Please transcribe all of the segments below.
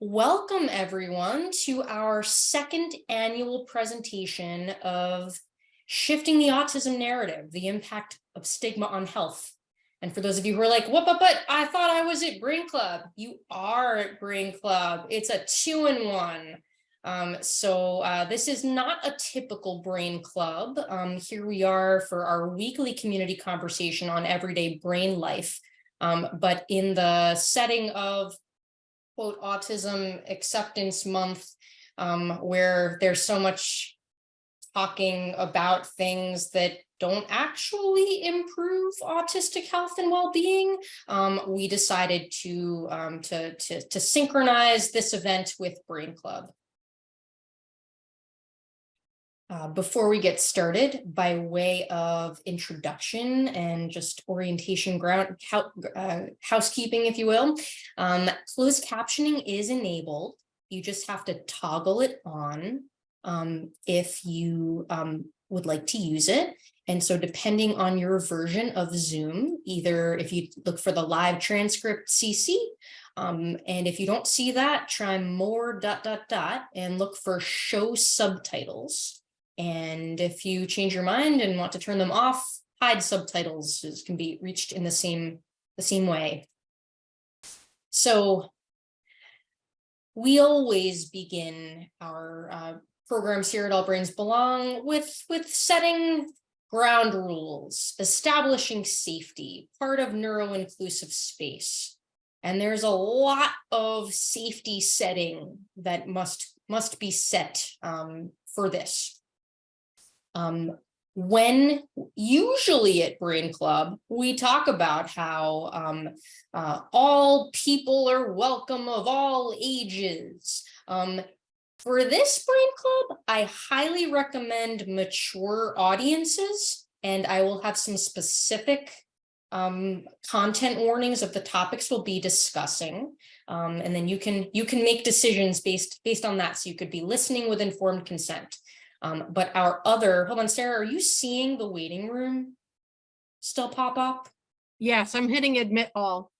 Welcome everyone to our second annual presentation of Shifting the Autism Narrative, the Impact of Stigma on Health. And for those of you who are like, what, but, but I thought I was at Brain Club. You are at Brain Club. It's a two-in-one. Um, so uh, this is not a typical Brain Club. Um, here we are for our weekly community conversation on everyday brain life. Um, but in the setting of quote autism acceptance month um, where there's so much talking about things that don't actually improve autistic health and well-being, um, we decided to, um, to, to, to synchronize this event with Brain Club. Uh, before we get started, by way of introduction and just orientation ground uh, housekeeping, if you will, um, closed captioning is enabled. You just have to toggle it on um, if you um, would like to use it. And so depending on your version of Zoom, either if you look for the live transcript CC, um, and if you don't see that, try more dot dot dot and look for show subtitles. And if you change your mind and want to turn them off, hide subtitles can be reached in the same, the same way. So we always begin our uh, programs here at All Brains Belong with, with setting ground rules, establishing safety, part of neuro-inclusive space. And there's a lot of safety setting that must, must be set um, for this. Um, when usually at Brain Club, we talk about how um, uh, all people are welcome of all ages. Um, for this Brain Club, I highly recommend mature audiences, and I will have some specific um, content warnings of the topics we'll be discussing. Um, and then you can you can make decisions based based on that. So you could be listening with informed consent. Um, but our other, hold on, Sarah, are you seeing the waiting room still pop up? Yes, I'm hitting admit all.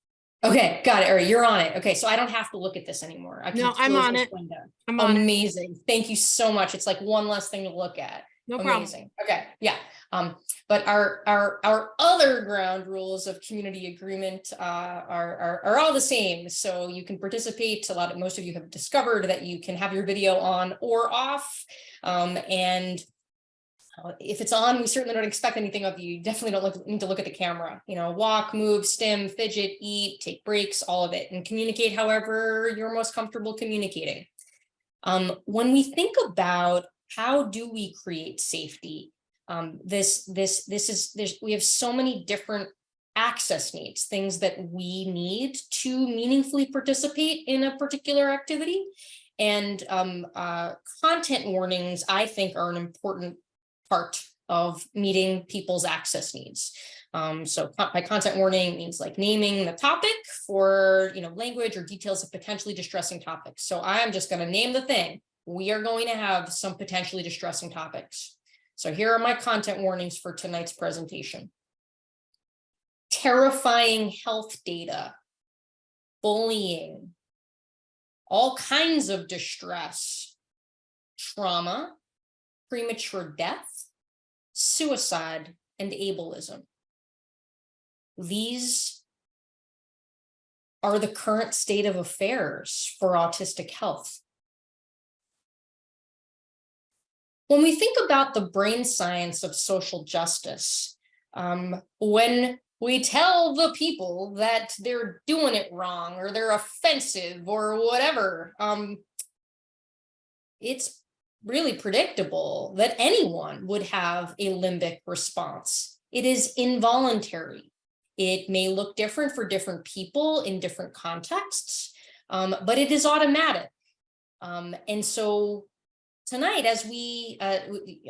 Okay, got it. All right, you're on it. Okay, so I don't have to look at this anymore. I can No, I'm on it. window. I'm on it. Amazing. Thank you so much. It's like one less thing to look at. No problem. Amazing. Okay, yeah. Um, but our our our other ground rules of community agreement uh, are, are are all the same. So you can participate. A lot of most of you have discovered that you can have your video on or off. Um, and uh, if it's on, we certainly don't expect anything of you. You definitely don't look, need to look at the camera. You know, walk, move, stim, fidget, eat, take breaks, all of it, and communicate however you're most comfortable communicating. Um, when we think about how do we create safety, um, this this this is there's we have so many different access needs, things that we need to meaningfully participate in a particular activity. And um, uh, content warnings, I think, are an important part of meeting people's access needs. Um, so by content warning means like naming the topic for, you know, language or details of potentially distressing topics. So I am just going to name the thing. We are going to have some potentially distressing topics. So here are my content warnings for tonight's presentation. Terrifying health data, bullying, all kinds of distress, trauma, premature death, suicide, and ableism. These are the current state of affairs for autistic health. When we think about the brain science of social justice, um, when we tell the people that they're doing it wrong or they're offensive or whatever, um, it's really predictable that anyone would have a limbic response. It is involuntary. It may look different for different people in different contexts, um, but it is automatic. Um, and so tonight, as we, uh,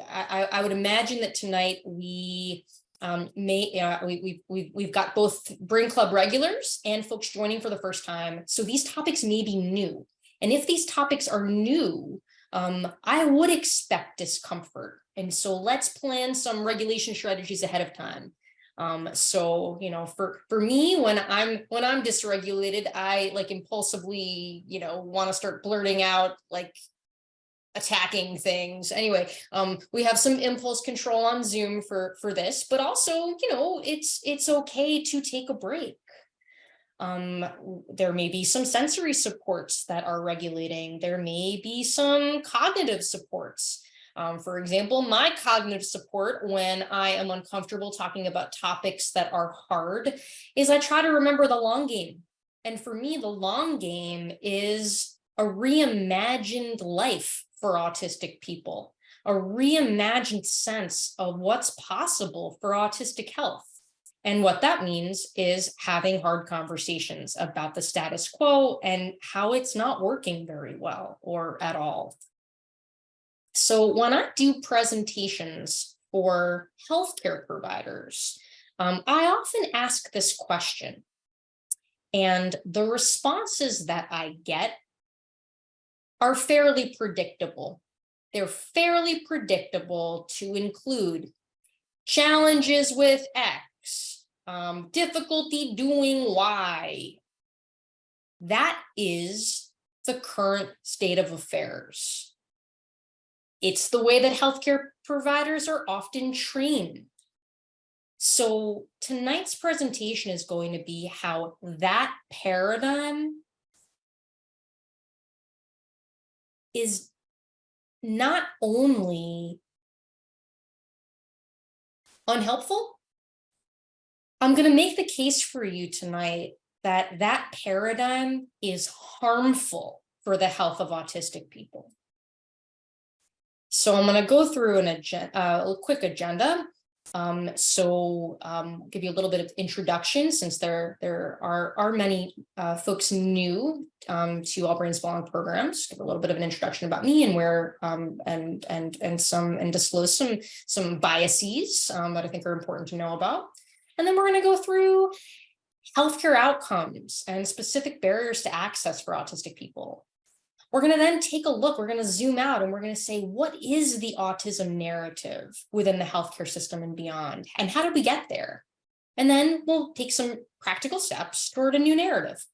I, I would imagine that tonight we um, may uh, we, we, we've, we've got both Brain Club regulars and folks joining for the first time. So these topics may be new. And if these topics are new, um, I would expect discomfort. And so let's plan some regulation strategies ahead of time. Um, so, you know, for, for me, when I'm, when I'm dysregulated, I like impulsively, you know, want to start blurting out like attacking things. Anyway, um, we have some impulse control on Zoom for, for this, but also, you know, it's, it's okay to take a break. Um, there may be some sensory supports that are regulating. There may be some cognitive supports. Um, for example, my cognitive support when I am uncomfortable talking about topics that are hard is I try to remember the long game. And for me, the long game is a reimagined life for autistic people, a reimagined sense of what's possible for autistic health. And what that means is having hard conversations about the status quo and how it's not working very well or at all. So when I do presentations for healthcare providers, um, I often ask this question. And the responses that I get are fairly predictable. They're fairly predictable to include challenges with X, um, difficulty doing Y. That is the current state of affairs. It's the way that healthcare providers are often trained. So tonight's presentation is going to be how that paradigm is not only unhelpful, I'm going to make the case for you tonight that that paradigm is harmful for the health of autistic people. So I'm going to go through an agenda, uh, a quick agenda. Um, so um, give you a little bit of introduction since there there are are many uh, folks new um, to All Brains Belong programs. Give a little bit of an introduction about me and where um, and and and some and disclose some some biases um, that I think are important to know about. And then we're going to go through healthcare outcomes and specific barriers to access for autistic people. We're going to then take a look, we're going to zoom out and we're going to say, what is the autism narrative within the healthcare system and beyond? And how did we get there? And then we'll take some practical steps toward a new narrative.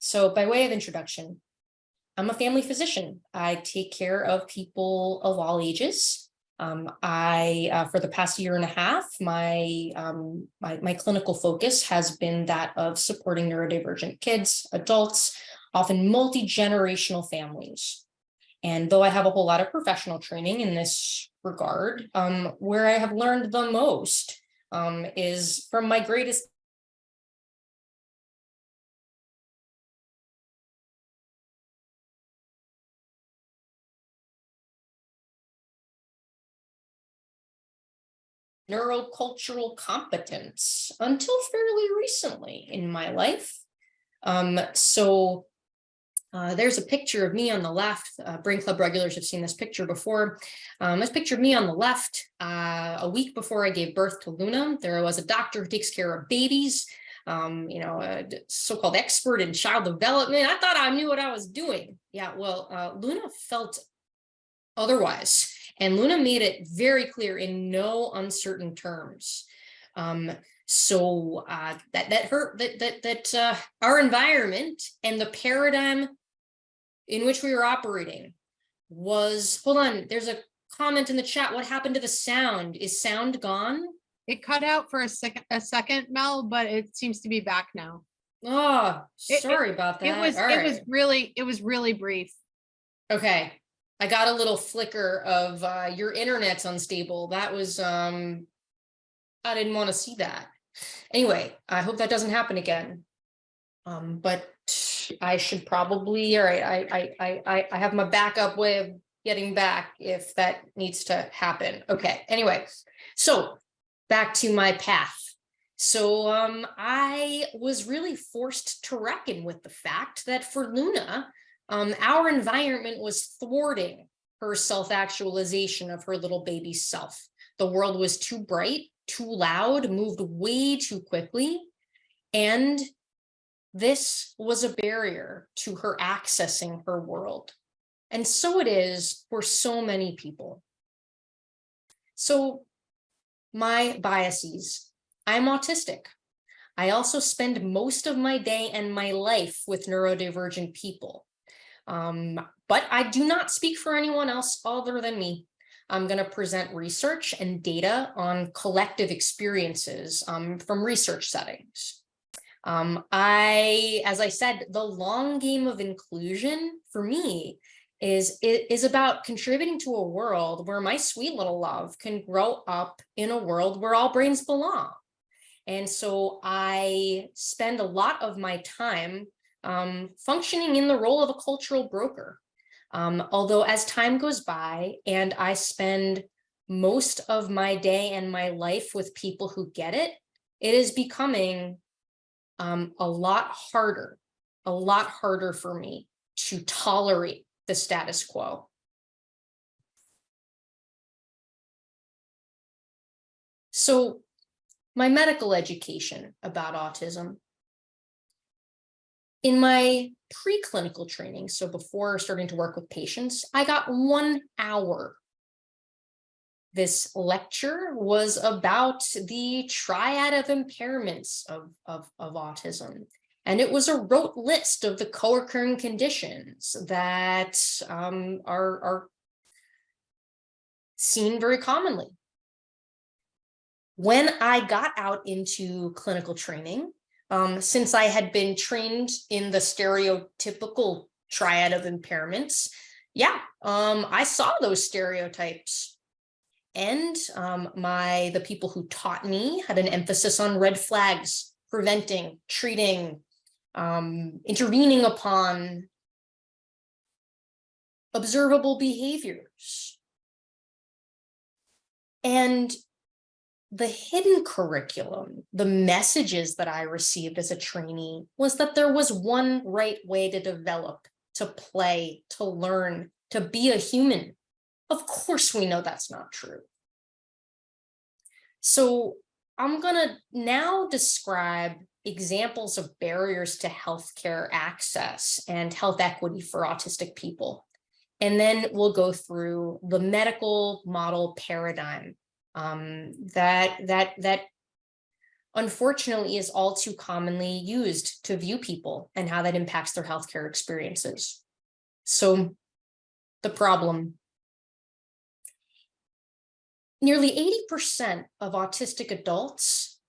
So by way of introduction, I'm a family physician. I take care of people of all ages. Um, I, uh, for the past year and a half, my, um, my, my clinical focus has been that of supporting neurodivergent kids, adults, often multi-generational families. And though I have a whole lot of professional training in this regard, um, where I have learned the most um, is from my greatest neurocultural competence until fairly recently in my life. Um, so uh, there's a picture of me on the left. Uh, Brain Club regulars have seen this picture before. Um, this picture of me on the left, uh, a week before I gave birth to Luna, there was a doctor who takes care of babies, um, you know, a so-called expert in child development. I thought I knew what I was doing. Yeah, well, uh, Luna felt otherwise. And Luna made it very clear in no uncertain terms. Um, so uh, that that hurt that that that uh, our environment and the paradigm in which we were operating was hold on. There's a comment in the chat. What happened to the sound? Is sound gone? It cut out for a second, a second, Mel, but it seems to be back now. Oh, It- it- sorry about that. It was, All it was really, it was really brief. Okay, I got a little flicker of uh, your internet's unstable. That was, um, I didn't want to see that. Anyway, I hope that doesn't happen again. Um, but I should probably, all right, I, I, I, I, have my backup way of getting back if that needs to happen. Okay, anyway, so back to my path. So um, I was really forced to reckon with the fact that for Luna, um, our environment was thwarting her self-actualization of her little baby self. The world was too bright, too loud, moved way too quickly. And this was a barrier to her accessing her world. And so it is for so many people. So my biases, I'm autistic. I also spend most of my day and my life with neurodivergent people. Um, but I do not speak for anyone else other than me. I'm going to present research and data on collective experiences um, from research settings. Um, I, as I said, the long game of inclusion for me is, is about contributing to a world where my sweet little love can grow up in a world where all brains belong. And so I spend a lot of my time um, functioning in the role of a cultural broker. Um, although as time goes by and I spend most of my day and my life with people who get it, it is becoming um, a lot harder, a lot harder for me to tolerate the status quo. So my medical education about autism. In my preclinical training, so before starting to work with patients, I got one hour. This lecture was about the triad of impairments of, of, of autism. And it was a rote list of the co-occurring conditions that um, are, are seen very commonly when I got out into clinical training, um, since I had been trained in the stereotypical triad of impairments, yeah, um, I saw those stereotypes. And um, my the people who taught me had an emphasis on red flags, preventing, treating, um, intervening upon observable behaviors. And the hidden curriculum, the messages that I received as a trainee was that there was one right way to develop, to play, to learn, to be a human. Of course, we know that's not true. So I'm going to now describe examples of barriers to healthcare access and health equity for autistic people. And then we'll go through the medical model paradigm um, that that that unfortunately is all too commonly used to view people and how that impacts their healthcare experiences. So the problem. Nearly 80% of autistic adults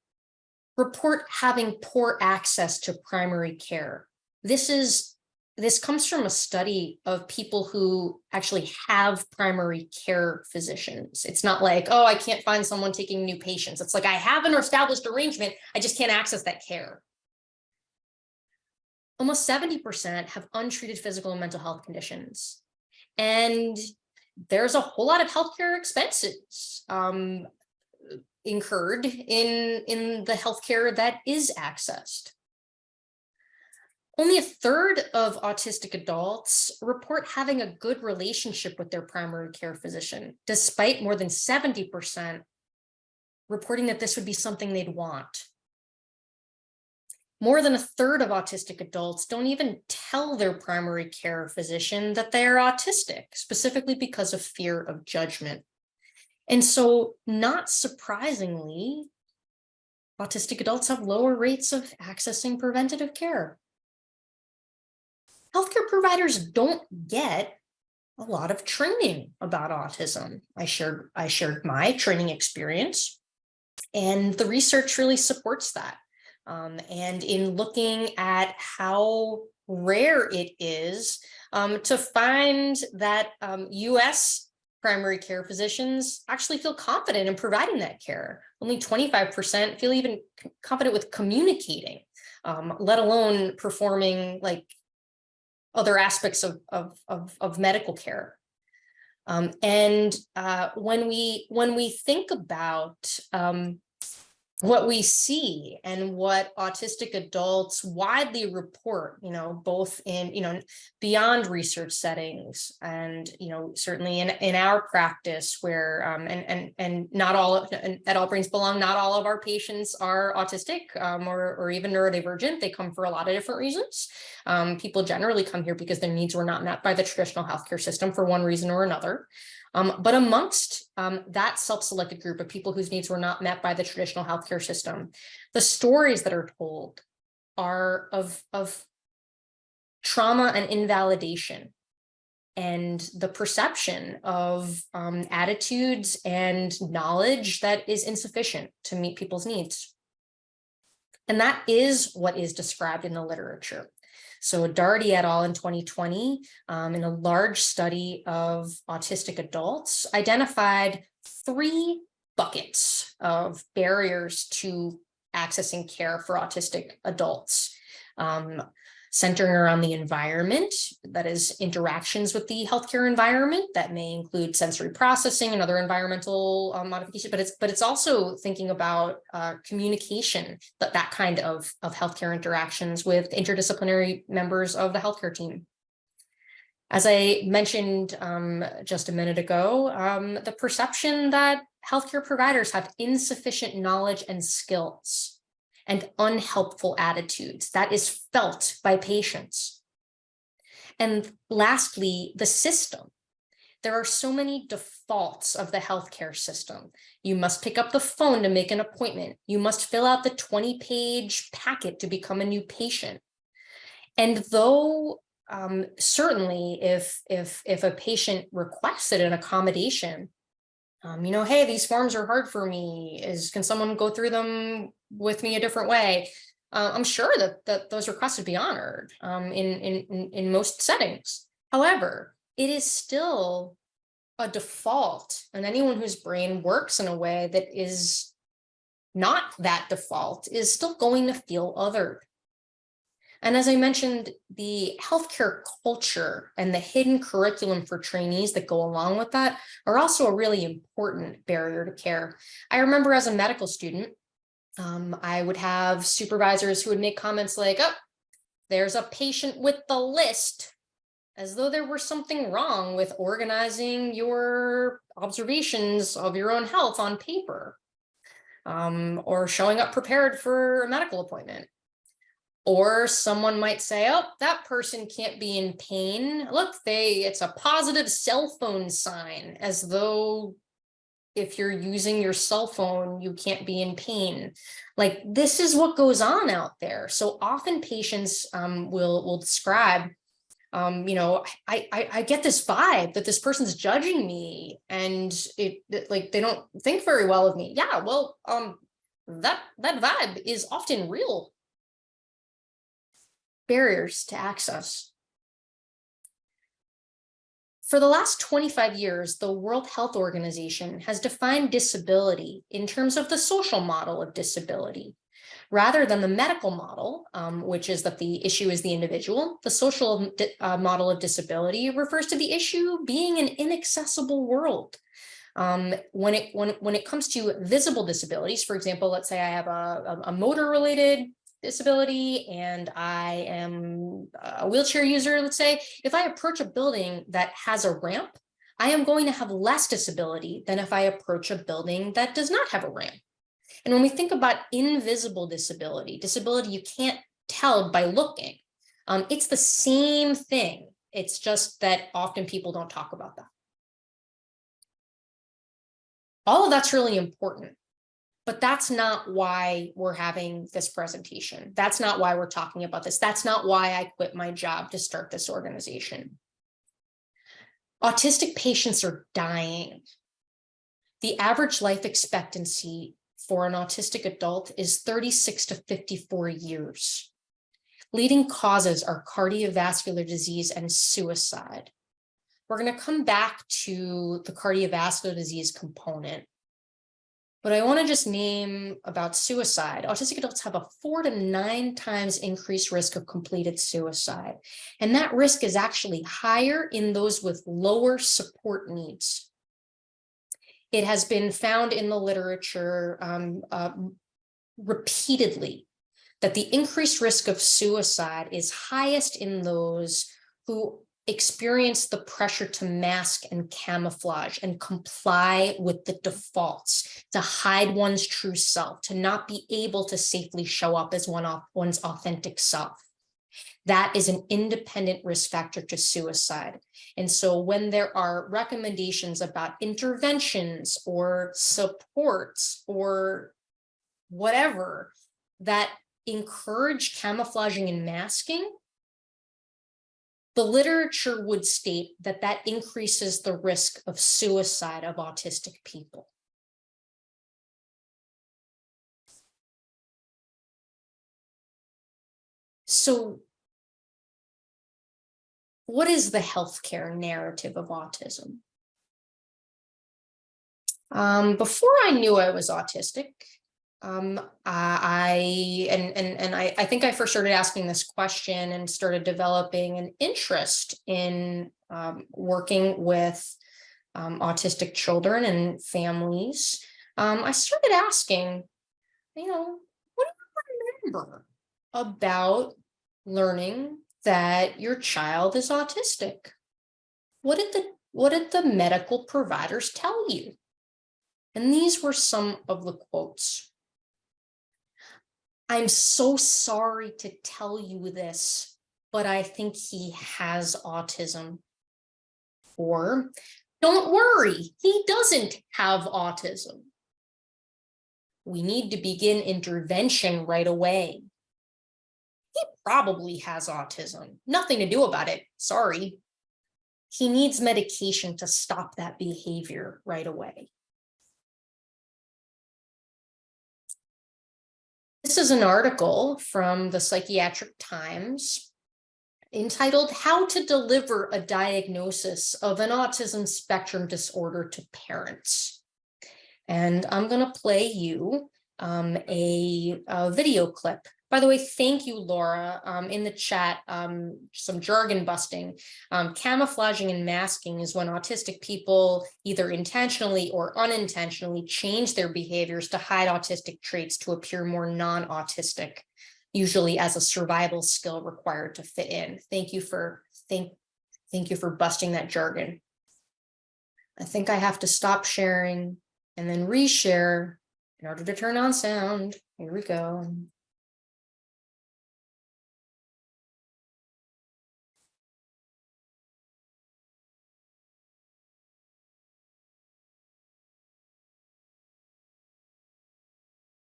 report having poor access to primary care. This is this comes from a study of people who actually have primary care physicians. It's not like, oh, I can't find someone taking new patients. It's like I have an established arrangement, I just can't access that care. Almost 70% have untreated physical and mental health conditions. And there's a whole lot of healthcare expenses um, incurred in, in the healthcare that is accessed. Only a third of autistic adults report having a good relationship with their primary care physician, despite more than 70% reporting that this would be something they'd want. More than a third of autistic adults don't even tell their primary care physician that they are autistic, specifically because of fear of judgment. And so not surprisingly, autistic adults have lower rates of accessing preventative care healthcare providers don't get a lot of training about autism. I shared, I shared my training experience and the research really supports that. Um, and in looking at how rare it is um, to find that um, US primary care physicians actually feel confident in providing that care. Only 25% feel even confident with communicating, um, let alone performing like other aspects of, of, of, of medical care. Um, and uh, when we when we think about um, what we see and what autistic adults widely report, you know, both in, you know, beyond research settings and, you know, certainly in, in our practice where, um, and, and, and not all, and at All Brains Belong, not all of our patients are autistic um, or, or even neurodivergent. They come for a lot of different reasons. Um, people generally come here because their needs were not met by the traditional healthcare system for one reason or another. Um, but amongst um, that self-selected group of people whose needs were not met by the traditional healthcare system, the stories that are told are of, of trauma and invalidation and the perception of um, attitudes and knowledge that is insufficient to meet people's needs. And that is what is described in the literature. So Doherty et al. in 2020, um, in a large study of autistic adults, identified three buckets of barriers to accessing care for autistic adults. Um, centering around the environment, that is interactions with the healthcare environment that may include sensory processing and other environmental um, modification, but it's but it's also thinking about uh, communication, that that kind of, of healthcare interactions with interdisciplinary members of the healthcare team. As I mentioned um, just a minute ago, um, the perception that healthcare providers have insufficient knowledge and skills and unhelpful attitudes that is felt by patients. And lastly, the system. There are so many defaults of the healthcare system. You must pick up the phone to make an appointment. You must fill out the 20 page packet to become a new patient. And though um, certainly if, if, if a patient requested an accommodation, um, you know, hey, these forms are hard for me. Is can someone go through them with me a different way? Uh, I'm sure that that those requests would be honored um, in, in in most settings. However, it is still a default, and anyone whose brain works in a way that is not that default is still going to feel othered. And as I mentioned, the healthcare culture and the hidden curriculum for trainees that go along with that are also a really important barrier to care. I remember as a medical student, um, I would have supervisors who would make comments like, oh, there's a patient with the list, as though there were something wrong with organizing your observations of your own health on paper um, or showing up prepared for a medical appointment. Or someone might say, oh, that person can't be in pain. Look, they it's a positive cell phone sign as though if you're using your cell phone, you can't be in pain. Like this is what goes on out there. So often patients um, will, will describe, um, you know, I, I, I get this vibe that this person's judging me and it, it like they don't think very well of me. Yeah, well, um, that that vibe is often real barriers to access. For the last 25 years, the World Health Organization has defined disability in terms of the social model of disability. Rather than the medical model, um, which is that the issue is the individual, the social uh, model of disability refers to the issue being an inaccessible world. Um, when it when when it comes to visible disabilities, for example, let's say I have a, a, a motor related disability and I am a wheelchair user, let's say, if I approach a building that has a ramp, I am going to have less disability than if I approach a building that does not have a ramp. And when we think about invisible disability, disability you can't tell by looking, um, it's the same thing. It's just that often people don't talk about that. All of that's really important but that's not why we're having this presentation. That's not why we're talking about this. That's not why I quit my job to start this organization. Autistic patients are dying. The average life expectancy for an autistic adult is 36 to 54 years. Leading causes are cardiovascular disease and suicide. We're going to come back to the cardiovascular disease component but I want to just name about suicide. Autistic adults have a four to nine times increased risk of completed suicide. And that risk is actually higher in those with lower support needs. It has been found in the literature um, uh, repeatedly that the increased risk of suicide is highest in those who experience the pressure to mask and camouflage and comply with the defaults, to hide one's true self, to not be able to safely show up as one one's authentic self. That is an independent risk factor to suicide. And so when there are recommendations about interventions or supports or whatever that encourage camouflaging and masking, the literature would state that that increases the risk of suicide of autistic people. So what is the healthcare narrative of autism? Um, before I knew I was autistic, um, I and and and I, I think I first started asking this question and started developing an interest in um, working with um, autistic children and families. Um, I started asking, you know, what do you remember about learning that your child is autistic? What did the what did the medical providers tell you? And these were some of the quotes. I'm so sorry to tell you this, but I think he has autism. Or, don't worry, he doesn't have autism. We need to begin intervention right away. He probably has autism. Nothing to do about it. Sorry. He needs medication to stop that behavior right away. This is an article from the Psychiatric Times entitled How to Deliver a Diagnosis of an Autism Spectrum Disorder to Parents. And I'm going to play you um, a, a video clip by the way, thank you, Laura, um, in the chat, um, some jargon busting. Um, camouflaging and masking is when autistic people either intentionally or unintentionally change their behaviors to hide autistic traits to appear more non-autistic, usually as a survival skill required to fit in. Thank you for thank, thank you for busting that jargon. I think I have to stop sharing and then reshare in order to turn on sound. Here we go.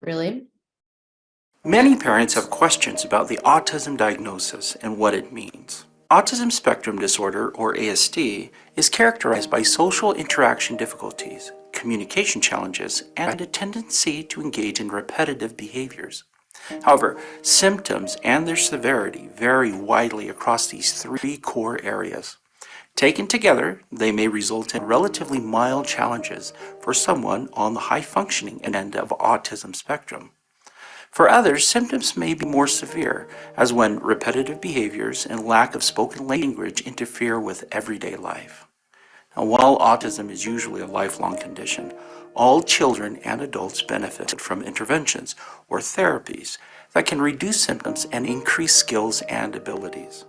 Really? Many parents have questions about the autism diagnosis and what it means. Autism spectrum disorder, or ASD, is characterized by social interaction difficulties, communication challenges, and a tendency to engage in repetitive behaviors. However, symptoms and their severity vary widely across these three core areas. Taken together, they may result in relatively mild challenges for someone on the high-functioning end of autism spectrum. For others, symptoms may be more severe, as when repetitive behaviors and lack of spoken language interfere with everyday life. Now, while autism is usually a lifelong condition, all children and adults benefit from interventions or therapies that can reduce symptoms and increase skills and abilities.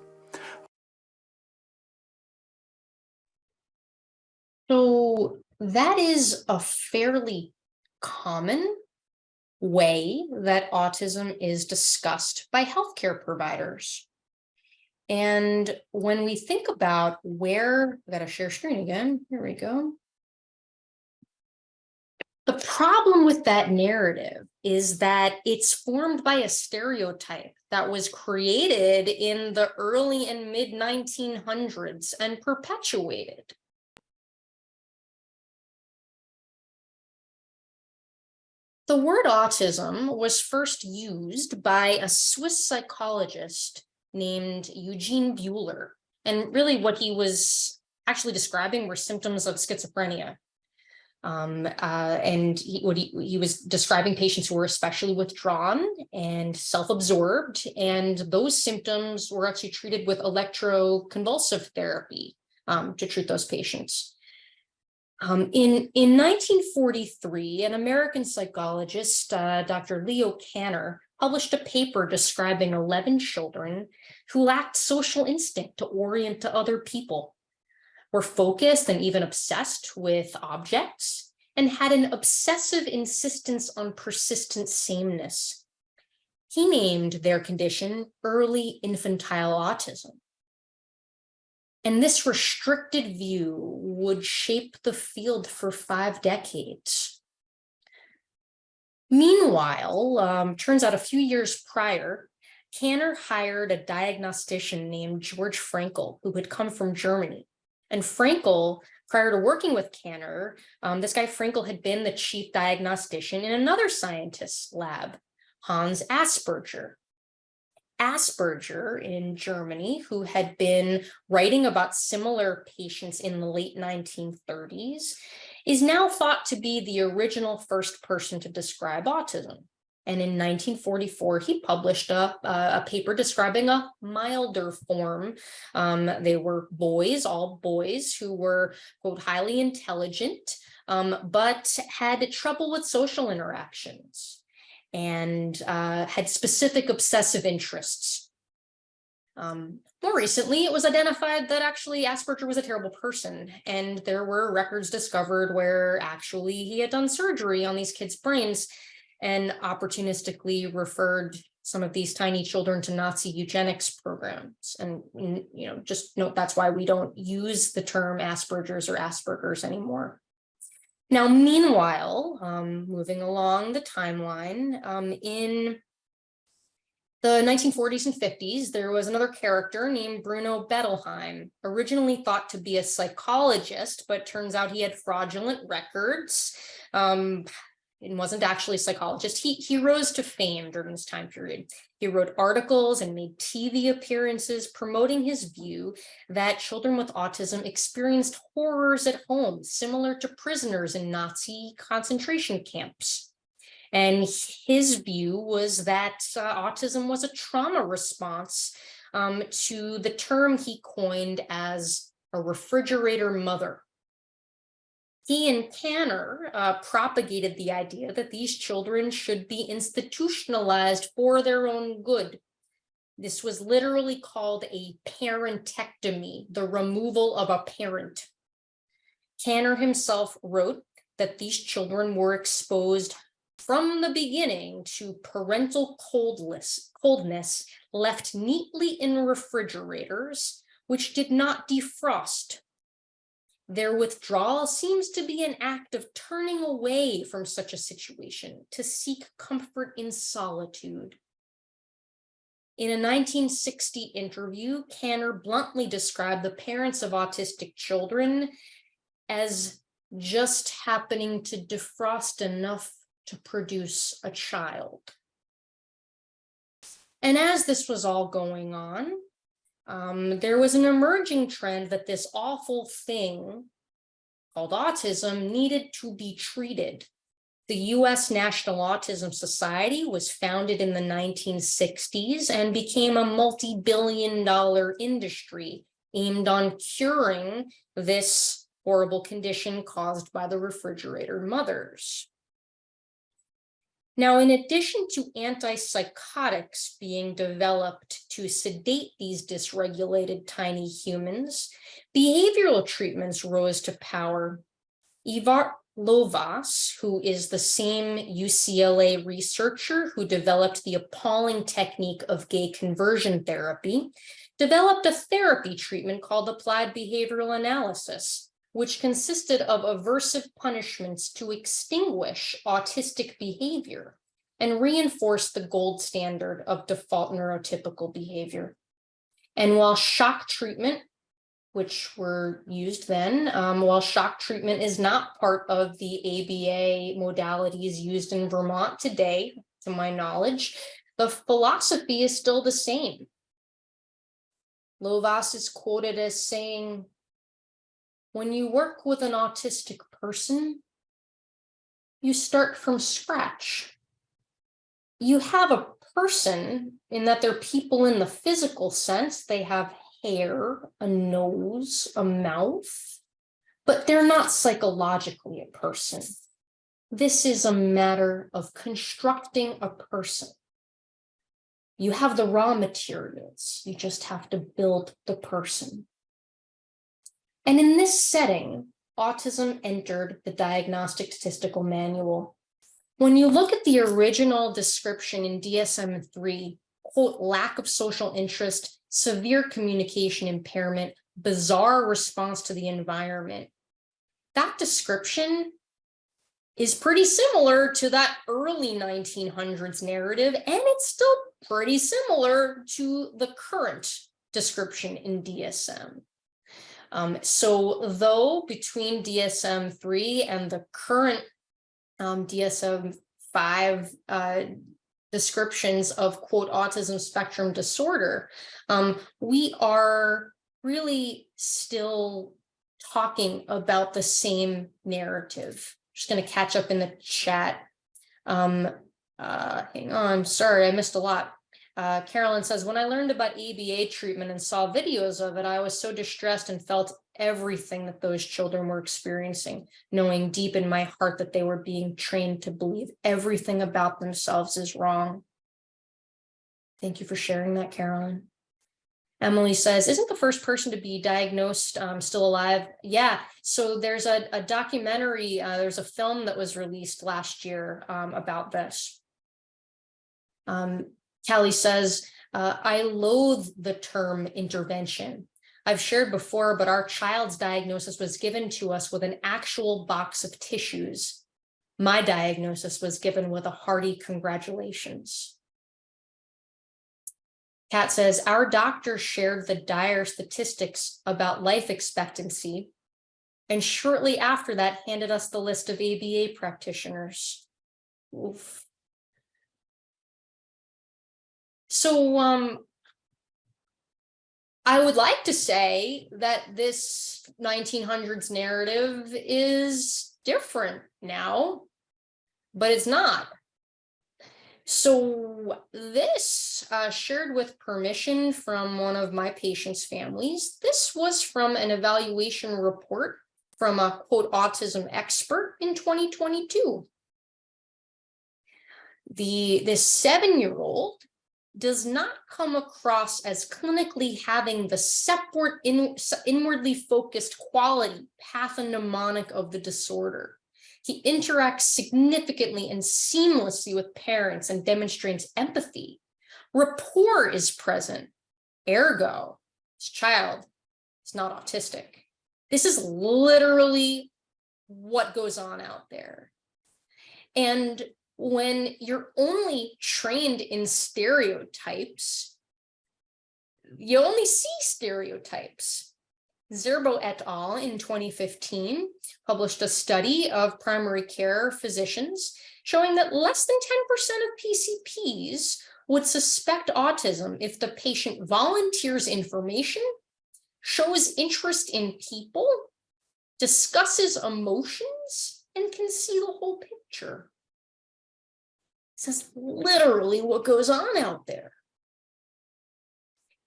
So that is a fairly common way that autism is discussed by healthcare providers. And when we think about where, I gotta share screen again, here we go. The problem with that narrative is that it's formed by a stereotype that was created in the early and mid 1900s and perpetuated. The word autism was first used by a Swiss psychologist named Eugene Bleuler. And really what he was actually describing were symptoms of schizophrenia. Um, uh, and he, what he, he was describing patients who were especially withdrawn and self-absorbed. And those symptoms were actually treated with electroconvulsive therapy um, to treat those patients. Um, in, in 1943, an American psychologist, uh, Dr. Leo Kanner, published a paper describing 11 children who lacked social instinct to orient to other people, were focused and even obsessed with objects, and had an obsessive insistence on persistent sameness. He named their condition early infantile autism. And this restricted view would shape the field for five decades. Meanwhile, um, turns out a few years prior, Kanner hired a diagnostician named George Frankl, who had come from Germany. And Frankl, prior to working with Kanner, um, this guy Frankl had been the chief diagnostician in another scientist's lab, Hans Asperger. Asperger in Germany, who had been writing about similar patients in the late 1930s, is now thought to be the original first person to describe autism. And in 1944, he published a, a paper describing a milder form. Um, they were boys, all boys who were, quote, highly intelligent, um, but had trouble with social interactions and uh, had specific obsessive interests. Um, more recently, it was identified that actually Asperger was a terrible person, and there were records discovered where actually he had done surgery on these kids' brains and opportunistically referred some of these tiny children to Nazi eugenics programs. And, you know, just note that's why we don't use the term Asperger's or Asperger's anymore. Now, meanwhile, um, moving along the timeline, um, in the 1940s and 50s, there was another character named Bruno Bettelheim, originally thought to be a psychologist, but turns out he had fraudulent records. Um, and wasn't actually a psychologist. He, he rose to fame during this time period. He wrote articles and made TV appearances promoting his view that children with autism experienced horrors at home, similar to prisoners in Nazi concentration camps. And his view was that uh, autism was a trauma response um, to the term he coined as a refrigerator mother. He and Kanner uh, propagated the idea that these children should be institutionalized for their own good. This was literally called a parentectomy, the removal of a parent. Kanner himself wrote that these children were exposed from the beginning to parental coldness left neatly in refrigerators, which did not defrost their withdrawal seems to be an act of turning away from such a situation to seek comfort in solitude. In a 1960 interview, Kanner bluntly described the parents of autistic children as just happening to defrost enough to produce a child. And as this was all going on, um, there was an emerging trend that this awful thing called autism needed to be treated. The US National Autism Society was founded in the 1960s and became a multi-billion dollar industry aimed on curing this horrible condition caused by the refrigerator mothers. Now, in addition to antipsychotics being developed to sedate these dysregulated tiny humans, behavioral treatments rose to power. Ivar Lovaas, who is the same UCLA researcher who developed the appalling technique of gay conversion therapy, developed a therapy treatment called applied behavioral analysis, which consisted of aversive punishments to extinguish autistic behavior and reinforce the gold standard of default neurotypical behavior. And while shock treatment, which were used then, um, while shock treatment is not part of the ABA modalities used in Vermont today, to my knowledge, the philosophy is still the same. Lovaas is quoted as saying, when you work with an autistic person, you start from scratch. You have a person in that they're people in the physical sense. They have hair, a nose, a mouth, But they're not psychologically a person. This is a matter of constructing a person. You have the raw materials, you just have to build the person. And in this setting, autism entered the Diagnostic Statistical Manual. When you look at the original description in DSM-3, quote, lack of social interest, severe communication impairment, bizarre response to the environment. That description is pretty similar to that early 1900s narrative, and it's still pretty similar to the current description in DSM. Um, so though between DSM 3 and the current um, DSM 5 uh, descriptions of quote autism spectrum disorder, um, we are really still talking about the same narrative. Just going to catch up in the chat. Um, uh, hang on, sorry, I missed a lot. Uh, Carolyn says, when I learned about ABA treatment and saw videos of it, I was so distressed and felt everything that those children were experiencing, knowing deep in my heart that they were being trained to believe everything about themselves is wrong. Thank you for sharing that, Carolyn. Emily says, isn't the first person to be diagnosed um, still alive? Yeah, so there's a, a documentary, uh, there's a film that was released last year um, about this. Um, Callie says, uh, I loathe the term intervention. I've shared before, but our child's diagnosis was given to us with an actual box of tissues. My diagnosis was given with a hearty congratulations. Kat says, our doctor shared the dire statistics about life expectancy and shortly after that handed us the list of ABA practitioners. Oof. So um, I would like to say that this 1900s narrative is different now, but it's not. So this uh, shared with permission from one of my patient's families. This was from an evaluation report from a quote autism expert in 2022. The this seven-year-old does not come across as clinically having the separate in, inwardly focused quality pathognomonic of the disorder. He interacts significantly and seamlessly with parents and demonstrates empathy. Rapport is present. Ergo, his child is not autistic. This is literally what goes on out there. And when you're only trained in stereotypes, you only see stereotypes. Zerbo et al. in 2015 published a study of primary care physicians showing that less than 10% of PCPs would suspect autism if the patient volunteers information, shows interest in people, discusses emotions, and can see the whole picture. This is literally what goes on out there.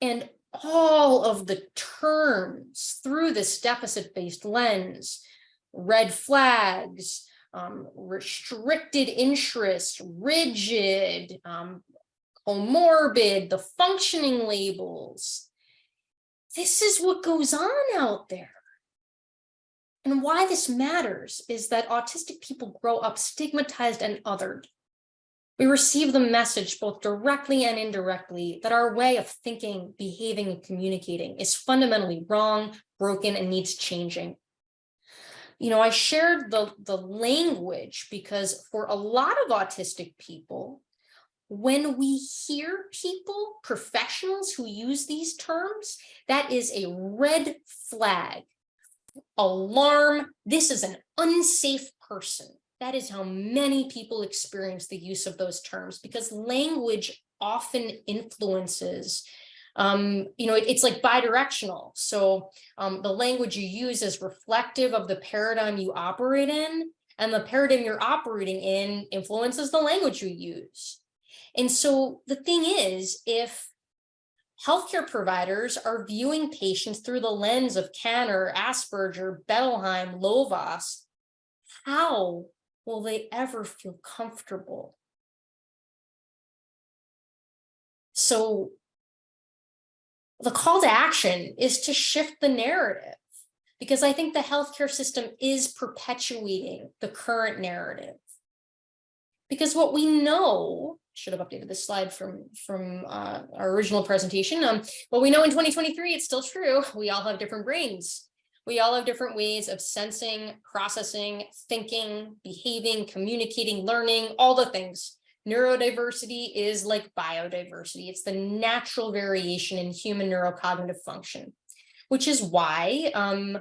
And all of the terms through this deficit-based lens, red flags, um, restricted interest, rigid, um, comorbid, the functioning labels. This is what goes on out there. And why this matters is that autistic people grow up stigmatized and othered. We receive the message both directly and indirectly that our way of thinking, behaving, and communicating is fundamentally wrong, broken, and needs changing. You know, I shared the, the language because for a lot of autistic people, when we hear people, professionals who use these terms, that is a red flag, alarm, this is an unsafe person that is how many people experience the use of those terms because language often influences um, you know, it, it's like bidirectional. So um, the language you use is reflective of the paradigm you operate in, and the paradigm you're operating in influences the language you use. And so the thing is, if healthcare providers are viewing patients through the lens of Kanner, Asperger, Bettelheim, Lovaas, how will they ever feel comfortable? So the call to action is to shift the narrative because I think the healthcare system is perpetuating the current narrative. Because what we know, should have updated this slide from, from uh, our original presentation. Um, what we know in 2023, it's still true. We all have different brains. We all have different ways of sensing, processing, thinking, behaving, communicating, learning, all the things. Neurodiversity is like biodiversity. It's the natural variation in human neurocognitive function, which is why um,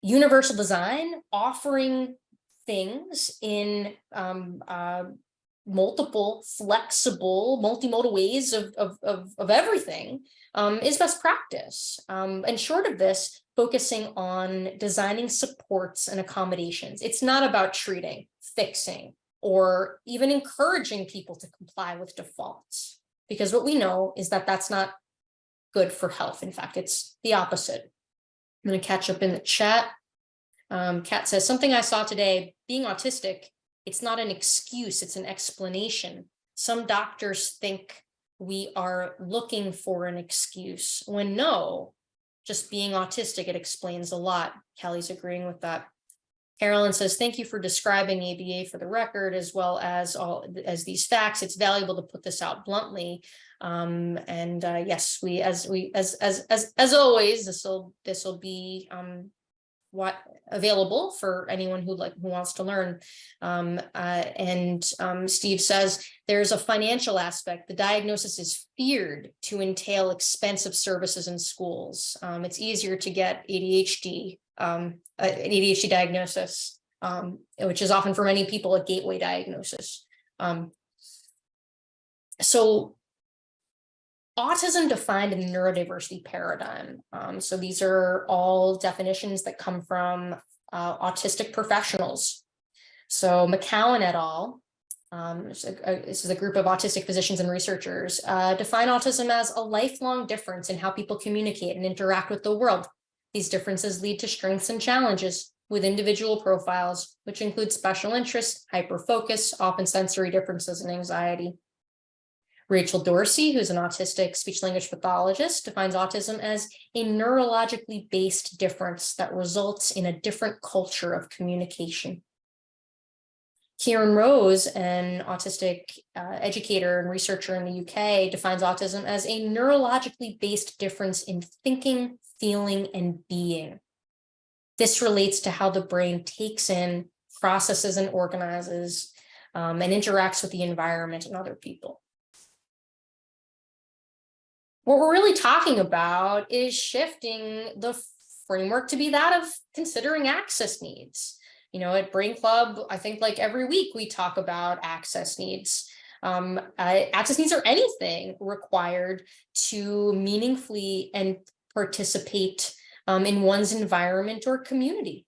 universal design offering things in um, uh, multiple flexible multimodal ways of, of, of, of everything um, is best practice. Um, and short of this, focusing on designing supports and accommodations. It's not about treating, fixing, or even encouraging people to comply with defaults. Because what we know is that that's not good for health. In fact, it's the opposite. I'm going to catch up in the chat. Um, Kat says, something I saw today, being autistic, it's not an excuse, it's an explanation. Some doctors think we are looking for an excuse when no, just being autistic, it explains a lot. Kelly's agreeing with that. Carolyn says, thank you for describing ABA for the record, as well as all as these facts. It's valuable to put this out bluntly. Um, and uh, yes, we as we as as as as always, this will this will be um, what available for anyone who like who wants to learn. Um, uh, and um, Steve says there's a financial aspect. The diagnosis is feared to entail expensive services in schools. Um, it's easier to get ADHD um, an ADHD diagnosis, um, which is often for many people a gateway diagnosis. Um, so autism defined in the neurodiversity paradigm. Um, so these are all definitions that come from uh, autistic professionals. So McCowan et al. Um, this, is a, this is a group of autistic physicians and researchers uh, define autism as a lifelong difference in how people communicate and interact with the world these differences lead to strengths and challenges with individual profiles, which include special interests, hyperfocus, often sensory differences, and anxiety. Rachel Dorsey, who's an autistic speech language pathologist, defines autism as a neurologically based difference that results in a different culture of communication. Kieran Rose, an autistic uh, educator and researcher in the UK, defines autism as a neurologically based difference in thinking, feeling, and being. This relates to how the brain takes in, processes, and organizes, um, and interacts with the environment and other people. What we're really talking about is shifting the framework to be that of considering access needs. You know, at Brain Club, I think like every week we talk about access needs. Um, uh, access needs are anything required to meaningfully and participate um, in one's environment or community.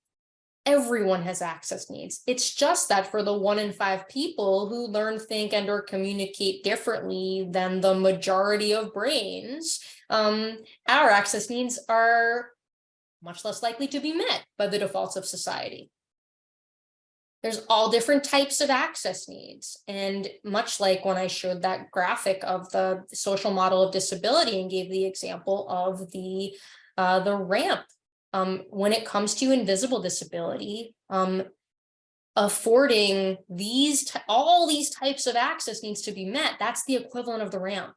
Everyone has access needs. It's just that for the one in five people who learn, think, and or communicate differently than the majority of brains, um, our access needs are much less likely to be met by the defaults of society. There's all different types of access needs. And much like when I showed that graphic of the social model of disability and gave the example of the, uh, the ramp, um, when it comes to invisible disability, um, affording these, all these types of access needs to be met, that's the equivalent of the ramp.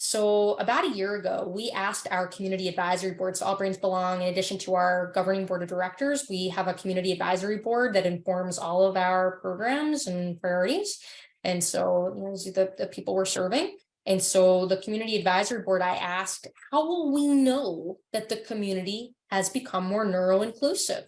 So about a year ago, we asked our community advisory board, so All Brains Belong, in addition to our governing board of directors, we have a community advisory board that informs all of our programs and priorities. And so you know, are the, the people we're serving. And so the community advisory board, I asked, how will we know that the community has become more neuro-inclusive?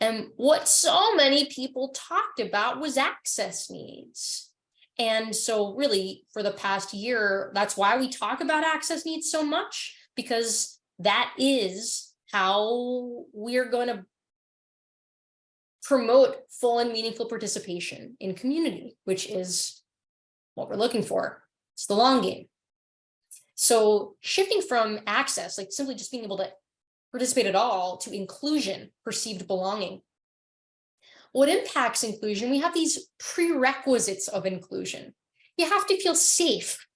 And what so many people talked about was access needs. And so really for the past year, that's why we talk about access needs so much, because that is how we're going to promote full and meaningful participation in community, which is what we're looking for. It's the long game. So shifting from access, like simply just being able to participate at all, to inclusion, perceived belonging. What impacts inclusion? We have these prerequisites of inclusion. You have to feel safe.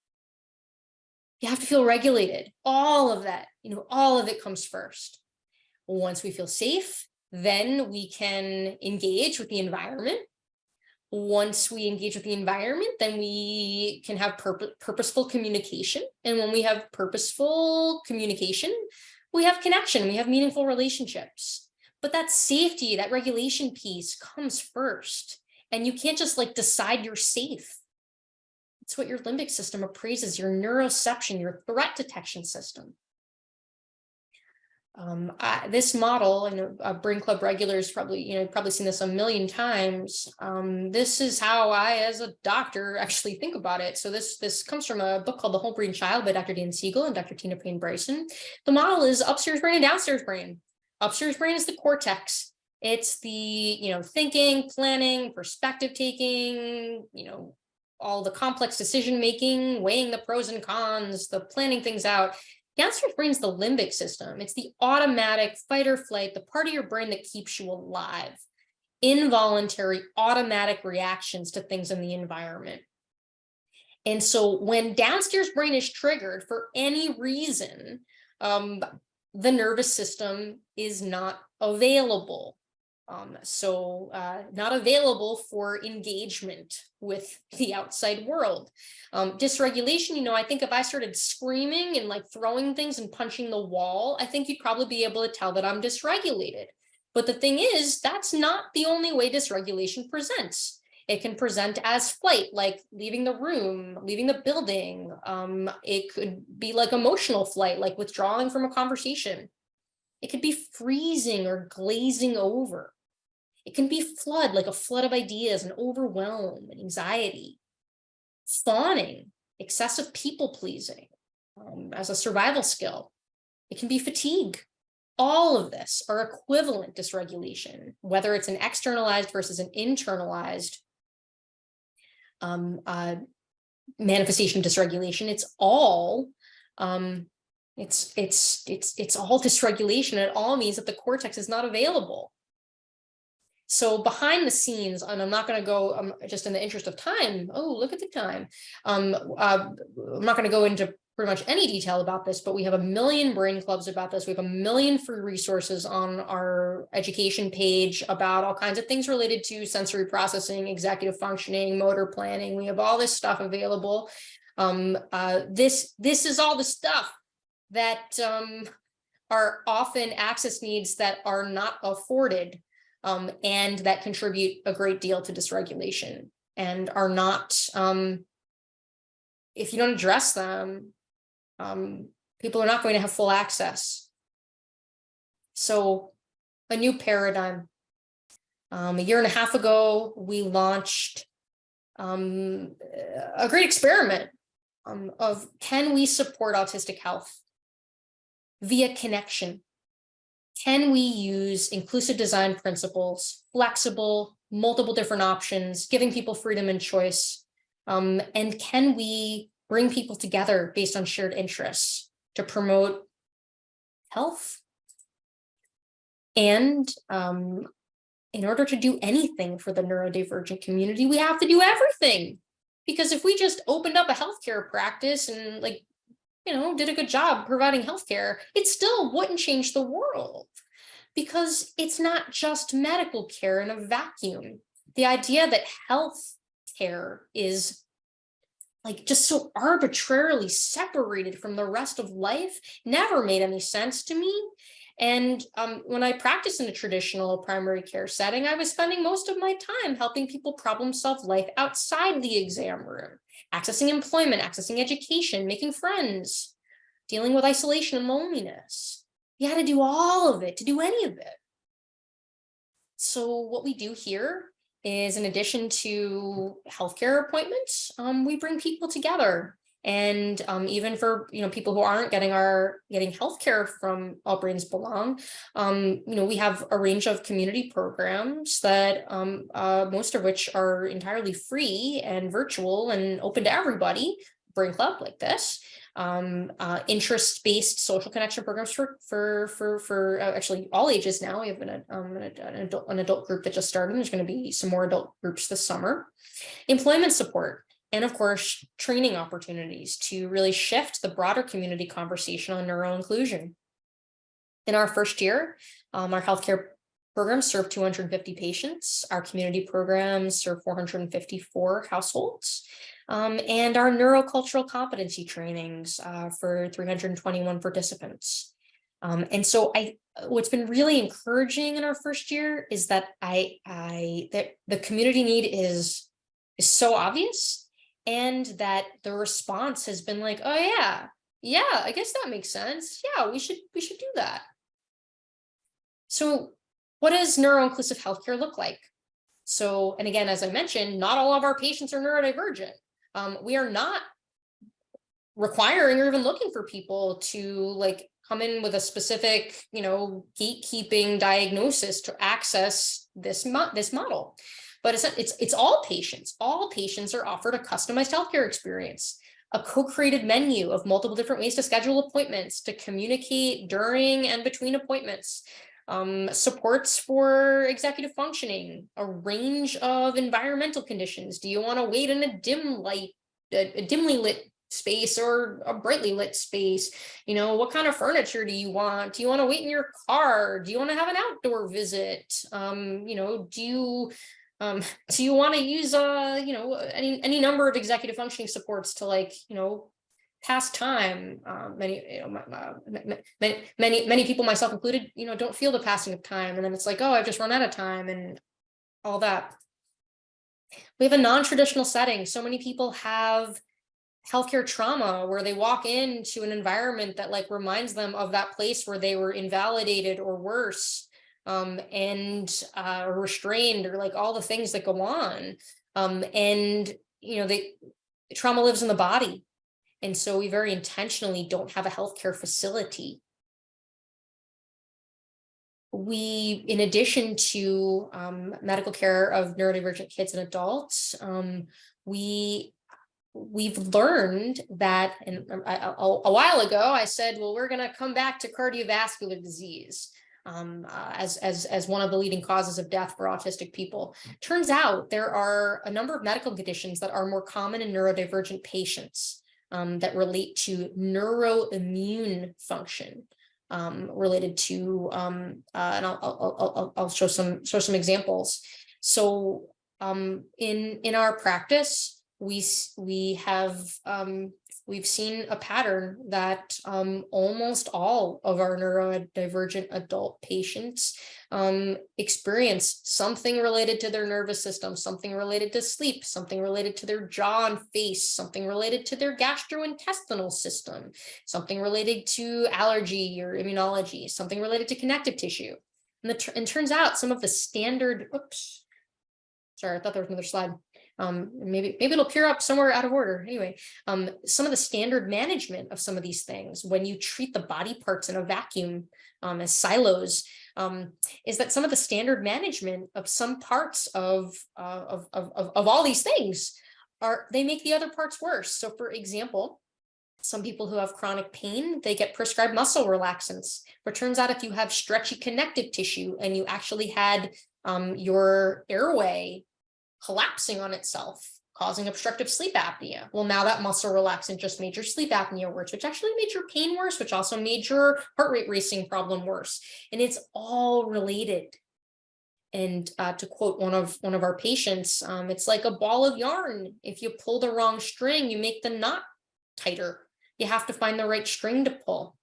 You have to feel regulated. All of that, you know, all of it comes first. Once we feel safe, then we can engage with the environment. Once we engage with the environment, then we can have purpo- purposeful communication. And when we have purposeful communication, we have connection, we have meaningful relationships. But that safety, that regulation piece comes first. And you can't just like decide you're safe. It's what your limbic system appraises, your neuroception, your threat detection system. Um, I- this model, and uh, Brain Club regulars probably, you know, probably seen this a million times. Um, this is how I, as a doctor, actually think about it. So this this comes from a book called The Whole Brain Child by Dr. Dan Siegel and Dr. Tina Payne Bryson. The model is upstairs brain and downstairs brain. Upstairs brain is the cortex. It's the, you know, thinking, planning, perspective taking, you know, all the complex decision making, weighing the pros and cons, the planning things out. Downstairs brain is the limbic system. It's the automatic fight or flight, the part of your brain that keeps you alive. Involuntary automatic reactions to things in the environment. And so when downstairs brain is triggered for any reason, um, the nervous system is not available. Um, so uh, not available for engagement with the outside world. Um, dysregulation, you know, I think if I started screaming and like throwing things and punching the wall, I think you'd probably be able to tell that I'm dysregulated. But the thing is, that's not the only way dysregulation presents. It can present as flight, like leaving the room, leaving the building. Um, it could be like emotional flight, like withdrawing from a conversation. It could be freezing or glazing over. It can be flood, like a flood of ideas and overwhelm and anxiety. Fawning, excessive people pleasing um, as a survival skill. It can be fatigue. All of this are equivalent dysregulation, whether it's an externalized versus an internalized um, uh, manifestation of dysregulation. It's all um, it's it's it's it's all dysregulation. It all means that the cortex is not available. So behind the scenes, and I'm not going to go um, just in the interest of time. Oh, look at the time. Um, uh, I'm not going to go into pretty much any detail about this, but we have a million brain clubs about this. We have a million free resources on our education page about all kinds of things related to sensory processing, executive functioning, motor planning. We have all this stuff available. Um, uh, this this is all the stuff that um, are often access needs that are not afforded um, and that contribute a great deal to dysregulation and are not, um, if you don't address them, um, people are not going to have full access. So a new paradigm. Um, a year and a half ago, we launched um, a great experiment um, of can we support autistic health via connection? Can we use inclusive design principles, flexible, multiple different options, giving people freedom and choice? Um, and can we bring people together based on shared interests to promote health? And um, in order to do anything for the neurodivergent community, we have to do everything. Because if we just opened up a healthcare practice and like you know, did a good job providing healthcare, it still wouldn't change the world because it's not just medical care in a vacuum. The idea that health care is like just so arbitrarily separated from the rest of life never made any sense to me. And um, when I practiced in a traditional primary care setting, I was spending most of my time helping people problem solve life outside the exam room accessing employment, accessing education, making friends, dealing with isolation and loneliness. You had to do all of it to do any of it. So what we do here is in addition to healthcare appointments, um, we bring people together and um, even for you know people who aren't getting our getting healthcare from All Brains Belong, um, you know we have a range of community programs that um, uh, most of which are entirely free and virtual and open to everybody. Brain Club like this, um, uh, interest-based social connection programs for, for, for, for uh, actually all ages now. We have an, um, an adult, an adult group that just started. And there's going to be some more adult groups this summer. Employment support. And of course, training opportunities to really shift the broader community conversation on neuroinclusion. In our first year, um, our healthcare programs serve 250 patients. Our community programs serve 454 households. Um, and our neurocultural competency trainings uh, for 321 participants. Um, and so I, what's been really encouraging in our first year is that I, I, that the community need is, is so obvious and that the response has been like, oh yeah, yeah, I guess that makes sense. Yeah, we should, we should do that. So what does neuroinclusive healthcare look like? So, and again, as I mentioned, not all of our patients are neurodivergent. Um, we are not requiring or even looking for people to like come in with a specific, you know, gatekeeping diagnosis to access this mo this model. But it's, it's, it's all patients. All patients are offered a customized healthcare experience, a co-created menu of multiple different ways to schedule appointments, to communicate during and between appointments, um, supports for executive functioning, a range of environmental conditions. Do you want to wait in a dim light, a, a dimly lit space or a brightly lit space? You know, what kind of furniture do you want? Do you want to wait in your car? Do you want to have an outdoor visit? Um, you know, do you um, do you want to use uh, you know, any any number of executive functioning supports to like, you know, past time? Um, many you know many many many people myself included you know don't feel the passing of time and then it's like oh i've just run out of time and all that. We have a non-traditional setting. So many people have healthcare trauma where they walk into an environment that like reminds them of that place where they were invalidated or worse um, and uh, restrained or like all the things that go on um, and you know the trauma lives in the body and so we very intentionally don't have a healthcare facility. We, in addition to um, medical care of neurodivergent kids and adults, um, we we've learned that and a, a, a, while ago I said, well, we're going to come back to cardiovascular disease um, uh, as, as, as one of the leading causes of death for autistic people. Turns out there are a number of medical conditions that are more common in neurodivergent patients um, that relate to neuroimmune function um, related to, um, uh, and I'll, I'll, I'll, show some show some examples. So um, in in our practice, we we have um, we've seen a pattern that um, almost all of our neurodivergent adult patients um, experience something related to their nervous system, something related to sleep, something related to their jaw and face, something related to their gastrointestinal system, something related to allergy or immunology, something related to connective tissue. And, the, and turns out some of the standard, oops, sorry, I thought there was another slide. Um, maybe maybe it'll appear up somewhere out of order. Anyway, um, some of the standard management of some of these things when you treat the body parts in a vacuum um, as silos um, is that some of the standard management of some parts of, uh, of, of, of, of all these things are they make the other parts worse. So for example, some people who have chronic pain, they get prescribed muscle relaxants. But turns out if you have stretchy connective tissue and you actually had um, your airway collapsing on itself, causing obstructive sleep apnea. Well, now that muscle relaxant just made your sleep apnea worse, which actually made your pain worse, which also made your heart rate racing problem worse. And it's all related. And uh, to quote one of one of our patients, um, it's like a ball of yarn. If you pull the wrong string, you make the knot tighter. You have to find the right string to pull.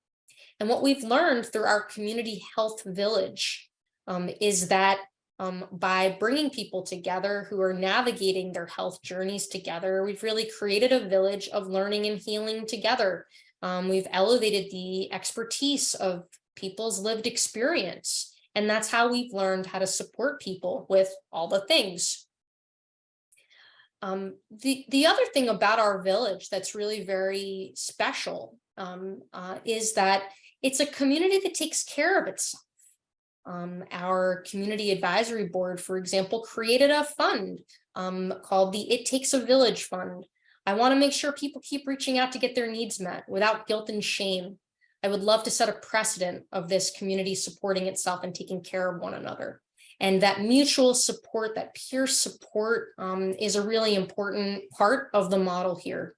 And what we've learned through our community health village um, is that um, by bringing people together who are navigating their health journeys together. We've really created a village of learning and healing together. Um, we've elevated the expertise of people's lived experience. And that's how we've learned how to support people with all the things. Um, the, the other thing about our village that's really very special um, uh, is that it's a community that takes care of itself. Um, our community advisory board, for example, created a fund um, called the It Takes a Village Fund. I want to make sure people keep reaching out to get their needs met without guilt and shame. I would love to set a precedent of this community supporting itself and taking care of one another. And that mutual support, that peer support um, is a really important part of the model here.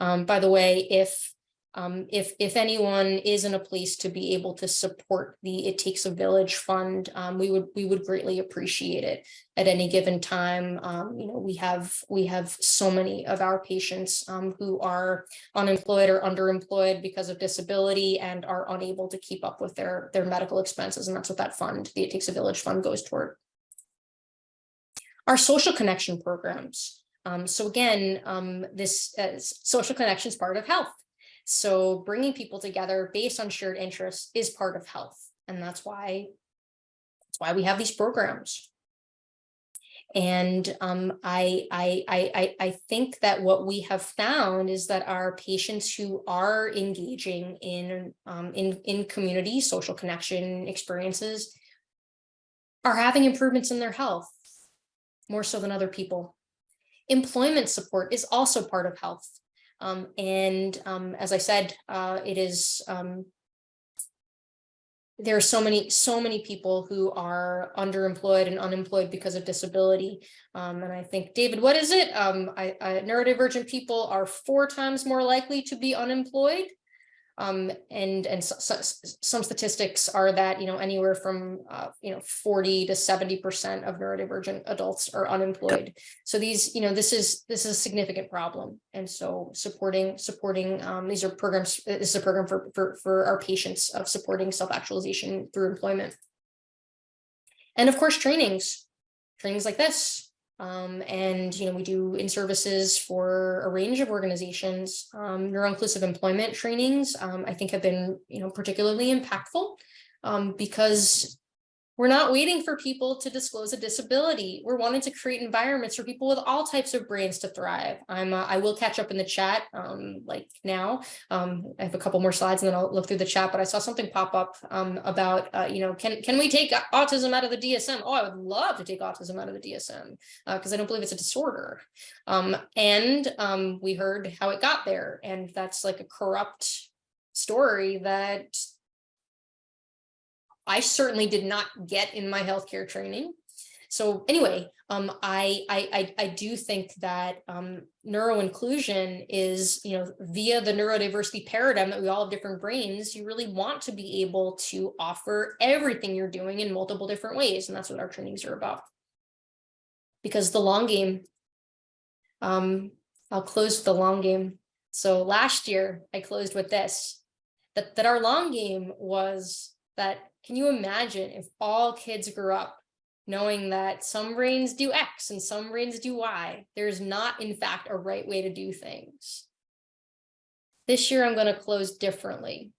Um, by the way, if um, if, if anyone is in a place to be able to support the It Takes a Village Fund, um, we would we would greatly appreciate it at any given time. Um, you know, we have we have so many of our patients um, who are unemployed or underemployed because of disability and are unable to keep up with their their medical expenses, and that's what that fund, the It Takes a Village Fund, goes toward. Our social connection programs. Um, so again, um, this uh, social connection is part of health. So bringing people together based on shared interests is part of health. And that's why, that's why we have these programs. And um, I, I, I, I think that what we have found is that our patients who are engaging in, um, in, in community social connection experiences are having improvements in their health more so than other people. Employment support is also part of health. Um, and um, as I said, uh, it is um, there are so many, so many people who are underemployed and unemployed because of disability. Um, and I think, David, what is it? Um, I, I, neurodivergent people are four times more likely to be unemployed um, and and so, so, some statistics are that, you know, anywhere from, uh, you know, 40 to 70% of neurodivergent adults are unemployed. So these, you know, this is this is a significant problem. And so supporting supporting um, these are programs, this is a program for, for, for our patients of supporting self-actualization through employment. And of course, trainings, trainings like this, um, and, you know, we do in services for a range of organizations. Um, neuro-inclusive employment trainings, um, I think have been, you know, particularly impactful um, because we're not waiting for people to disclose a disability. We're wanting to create environments for people with all types of brains to thrive. I'm, uh, I will catch up in the chat um, like now. Um, I have a couple more slides and then I'll look through the chat, but I saw something pop up um, about, uh, you know, can, can we take autism out of the DSM? Oh, I would love to take autism out of the DSM because uh, I don't believe it's a disorder. Um, and um, we heard how it got there. And that's like a corrupt story that I certainly did not get in my healthcare training. So anyway, um, I, I, I, do think that um, neuroinclusion is, you know, via the neurodiversity paradigm that we all have different brains, you really want to be able to offer everything you're doing in multiple different ways. And that's what our trainings are about. Because the long game, um, I'll close with the long game. So last year I closed with this, that, that our long game was that can you imagine if all kids grew up knowing that some brains do X and some brains do Y? There's not, in fact, a right way to do things. This year, I'm going to close differently.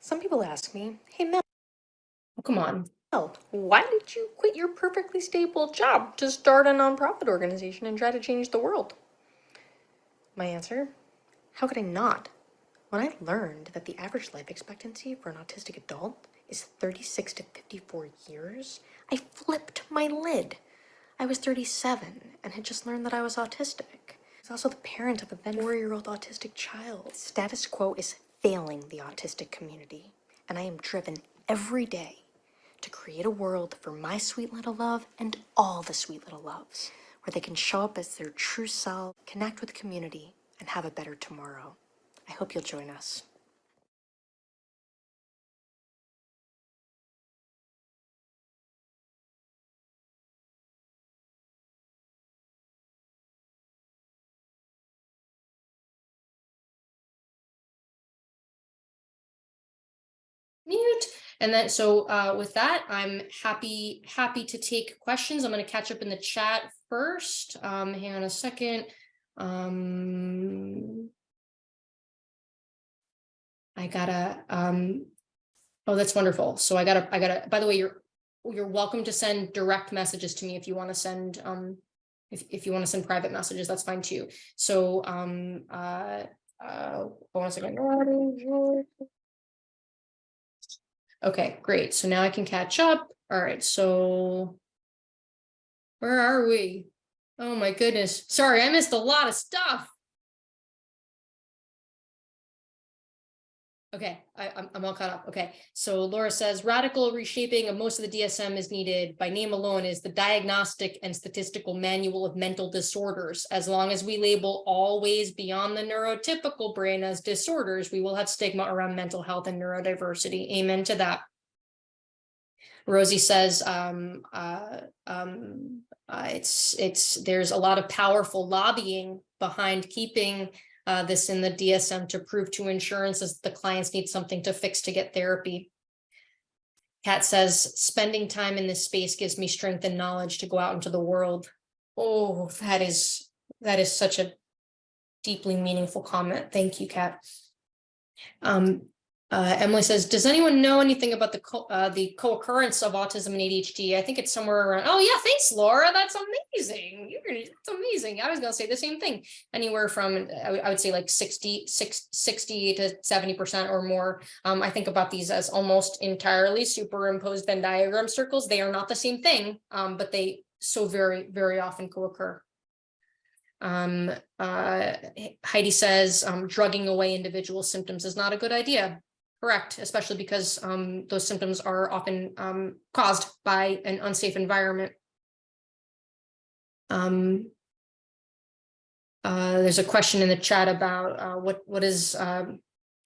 Some people ask me, hey Mel, oh, come on, well, why did you quit your perfectly stable job to start a nonprofit organization and try to change the world? My answer, how could I not? When I learned that the average life expectancy for an autistic adult is 36 to 54 years, I flipped my lid. I was 37 and had just learned that I was autistic. I was also the parent of a then four-year-old autistic child. Status quo is failing the autistic community, and I am driven every day to create a world for my sweet little love and all the sweet little loves, where they can show up as their true self, connect with community, and have a better tomorrow. I hope you'll join us. mute. And then so uh, with that, I'm happy happy to take questions. I'm going to catch up in the chat first. Um, hang on a second. Um, I gotta. Um, oh, that's wonderful. So I gotta. I gotta. By the way, you're you're welcome to send direct messages to me if you want to send. Um, if if you want to send private messages, that's fine too. So um uh uh. Okay, great. So now I can catch up. All right, so where are we? Oh my goodness. Sorry, I missed a lot of stuff. Okay, I, I'm, I'm all caught up. Okay, so Laura says radical reshaping of most of the DSM is needed by name alone is the diagnostic and statistical manual of mental disorders. As long as we label all ways beyond the neurotypical brain as disorders, we will have stigma around mental health and neurodiversity. Amen to that. Rosie says, um, uh, um, uh, it's, it's, there's a lot of powerful lobbying behind keeping uh, this in the DSM to prove to insurances the clients need something to fix to get therapy. Kat says, spending time in this space gives me strength and knowledge to go out into the world. Oh, that is, that is such a deeply meaningful comment. Thank you, Kat. Um, uh, Emily says, does anyone know anything about the co uh, the co-occurrence of autism and ADHD? I think it's somewhere around. Oh yeah, thanks, Laura. That's amazing. You're that's amazing. I was gonna say the same thing. Anywhere from I, I would say like 60, 60 to 70 percent or more. Um, I think about these as almost entirely superimposed Venn diagram circles. They are not the same thing, um, but they so very very often co-occur. Um, uh, Heidi says um, drugging away individual symptoms is not a good idea. Correct, especially because um, those symptoms are often um, caused by an unsafe environment. Um, uh, there's a question in the chat about uh, what what is um,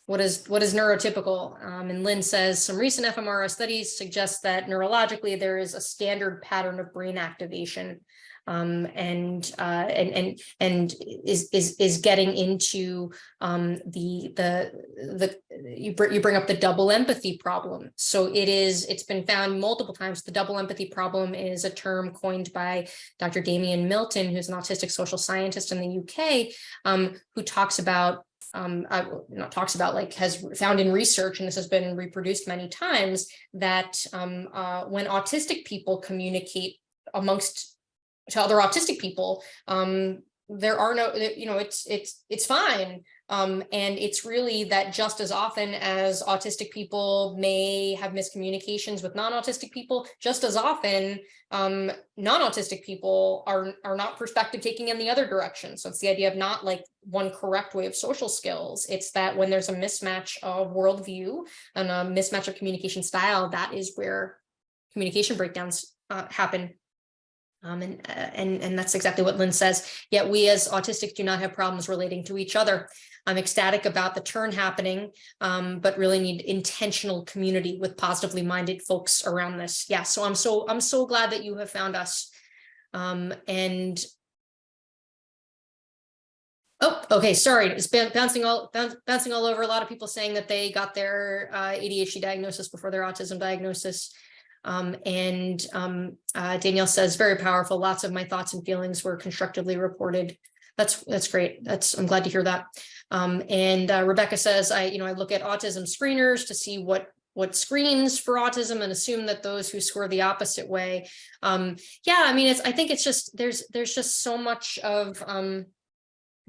what is what is neurotypical, um, and Lynn says some recent fMRI studies suggest that neurologically there is a standard pattern of brain activation um, and uh, and and and is is is getting into um, the the the you br you bring up the double empathy problem. So it is it's been found multiple times. The double empathy problem is a term coined by Dr. Damian Milton, who's an autistic social scientist in the UK, um, who talks about um, uh, not talks about like has found in research, and this has been reproduced many times, that um, uh, when autistic people communicate amongst to other autistic people um there are no you know it's it's it's fine. Um and it's really that just as often as autistic people may have miscommunications with non-autistic people just as often um non-autistic people are are not perspective taking in the other direction. So it's the idea of not like one correct way of social skills. It's that when there's a mismatch of worldview and a mismatch of communication style that is where communication breakdowns uh, happen um, and, uh, and, and that's exactly what Lynn says. Yet we as autistics do not have problems relating to each other. I'm ecstatic about the turn happening, um, but really need intentional community with positively minded folks around this. Yeah, so I'm so I'm so glad that you have found us. Um, and Oh, okay, sorry, it's bouncing all bouncing all over. A lot of people saying that they got their uh, ADHD diagnosis before their autism diagnosis. Um, and um, uh, Danielle says, very powerful. Lots of my thoughts and feelings were constructively reported. That's that's great. That's I'm glad to hear that. Um, and uh, Rebecca says, I you know I look at autism screeners to see what what screens for autism and assume that those who score the opposite way. Um, yeah, I mean, it's I think it's just there's there's just so much of um,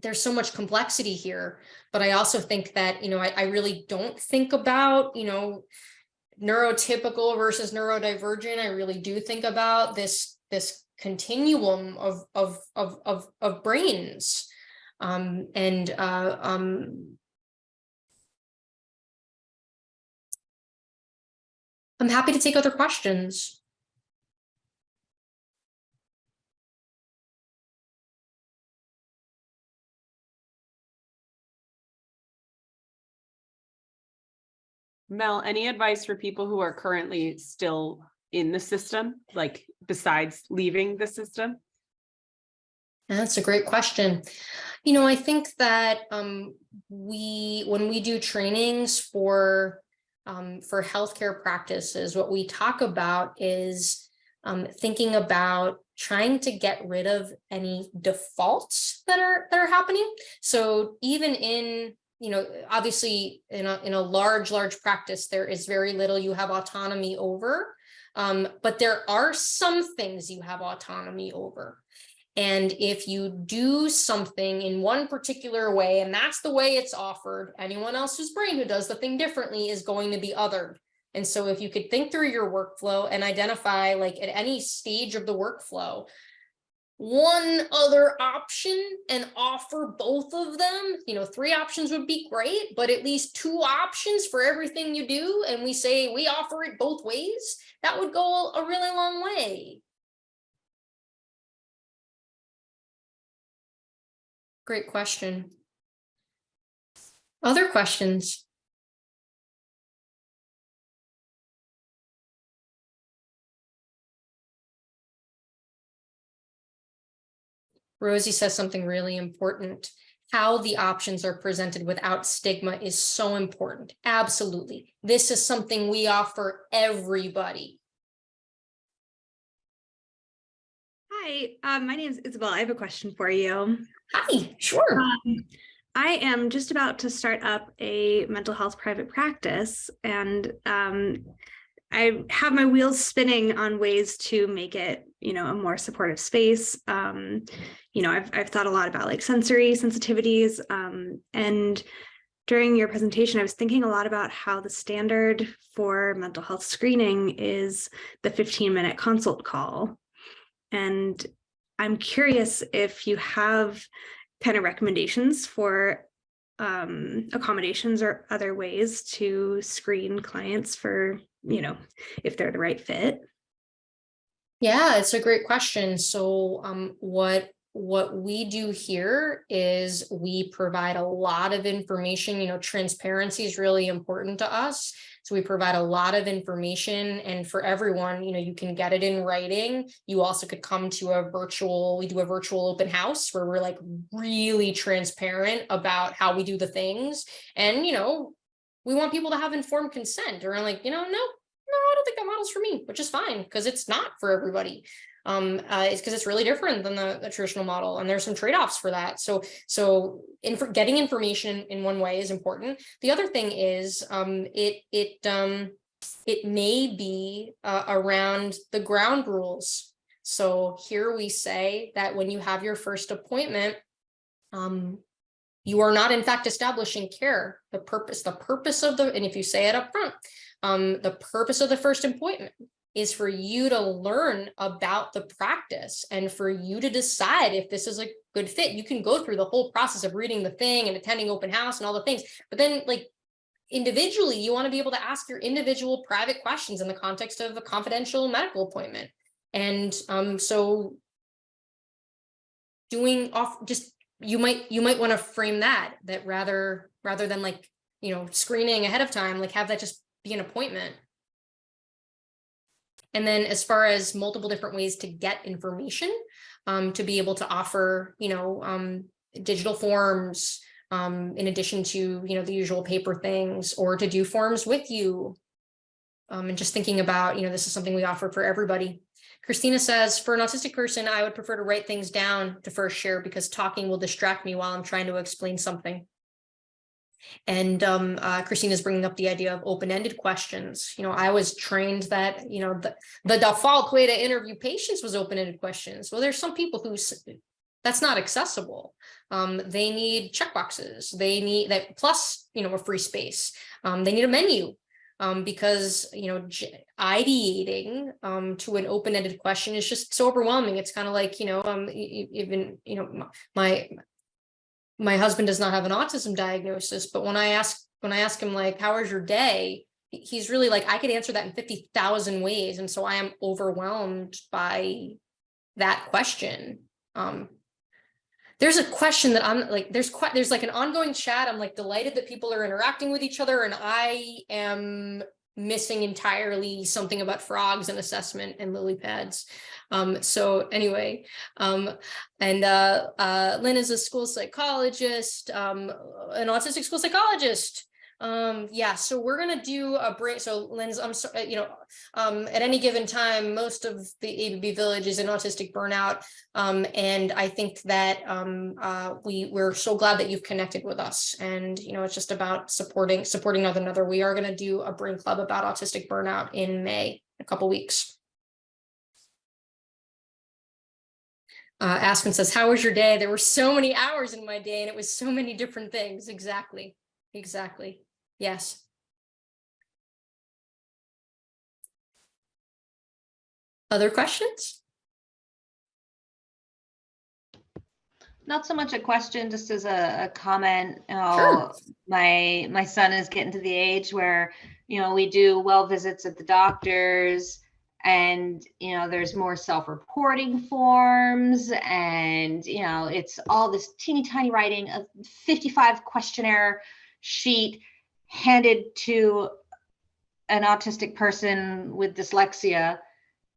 there's so much complexity here. But I also think that you know I, I really don't think about you know neurotypical versus neurodivergent, I really do think about this this continuum of of of of, of brains. Um, and uh, um, I'm happy to take other questions. Mel, any advice for people who are currently still in the system, like besides leaving the system? That's a great question. You know, I think that um, we, when we do trainings for um, for healthcare practices, what we talk about is um, thinking about trying to get rid of any defaults that are that are happening. So even in you know, obviously in a, in a large, large practice, there is very little you have autonomy over, um, but there are some things you have autonomy over. And if you do something in one particular way, and that's the way it's offered, anyone else's brain who does the thing differently is going to be othered. And so if you could think through your workflow and identify like at any stage of the workflow, one other option and offer both of them, you know, three options would be great, but at least two options for everything you do. And we say we offer it both ways, that would go a really long way. Great question. Other questions? Rosie says something really important. How the options are presented without stigma is so important. Absolutely. This is something we offer everybody. Hi, um, my name is Isabel. I have a question for you. Hi, sure. Um, I am just about to start up a mental health private practice and um, I have my wheels spinning on ways to make it, you know, a more supportive space. Um, you know, I've, I've thought a lot about like sensory sensitivities um, and during your presentation, I was thinking a lot about how the standard for mental health screening is the 15 minute consult call. And I'm curious if you have kind of recommendations for um, accommodations or other ways to screen clients for, you know, if they're the right fit. Yeah, it's a great question. So um, what what we do here is we provide a lot of information, you know, transparency is really important to us. So we provide a lot of information and for everyone, you know, you can get it in writing. You also could come to a virtual, we do a virtual open house where we're like really transparent about how we do the things. And, you know, we want people to have informed consent or like, you know, no, no, I don't think that model's for me, which is fine because it's not for everybody. Um uh, it's because it's really different than the, the traditional model and there's some trade-offs for that. So so getting information in one way is important. The other thing is um it it um it may be uh, around the ground rules. So here we say that when you have your first appointment um you are not in fact establishing care. The purpose the purpose of the and if you say it up front um the purpose of the first appointment is for you to learn about the practice and for you to decide if this is a good fit. You can go through the whole process of reading the thing and attending open house and all the things, but then like individually, you want to be able to ask your individual private questions in the context of a confidential medical appointment. And um, so doing off just you might you might want to frame that that rather rather than like you know screening ahead of time like have that just be an appointment and then as far as multiple different ways to get information, um, to be able to offer, you know, um, digital forms, um, in addition to, you know, the usual paper things, or to do forms with you. Um, and just thinking about, you know, this is something we offer for everybody. Christina says, for an autistic person, I would prefer to write things down to first share because talking will distract me while I'm trying to explain something. And um, uh, Christina's bringing up the idea of open-ended questions. You know, I was trained that, you know, the, the default way to interview patients was open-ended questions. Well, there's some people who that's not accessible. Um, they need checkboxes. They need that plus, you know, a free space. Um, they need a menu um, because, you know, ideating um, to an open-ended question is just so overwhelming. It's kind of like, you know, um, even, you know, my my husband does not have an autism diagnosis, but when I ask when I ask him like, how was your day? He's really like, I could answer that in 50,000 ways. And so I am overwhelmed by that question. Um, there's a question that I'm like, there's quite, there's like an ongoing chat. I'm like delighted that people are interacting with each other and I am missing entirely something about frogs and assessment and lily pads. Um, so anyway, um, and uh, uh, Lynn is a school psychologist, um, an autistic school psychologist. Um, yeah, so we're gonna do a break. So Lynn's, I'm sorry, you know, um, at any given time, most of the ABB village is in autistic burnout. Um, and I think that um, uh, we we're so glad that you've connected with us. And you know, it's just about supporting supporting one another. We are gonna do a brain club about autistic burnout in May, a couple weeks. Uh, Aspen says, how was your day? There were so many hours in my day and it was so many different things. Exactly. Exactly. Yes. Other questions? Not so much a question, just as a, a comment. Oh, sure. My my son is getting to the age where, you know, we do well visits at the doctors and you know there's more self-reporting forms, and you know it's all this teeny tiny writing, a 55 questionnaire sheet handed to an autistic person with dyslexia,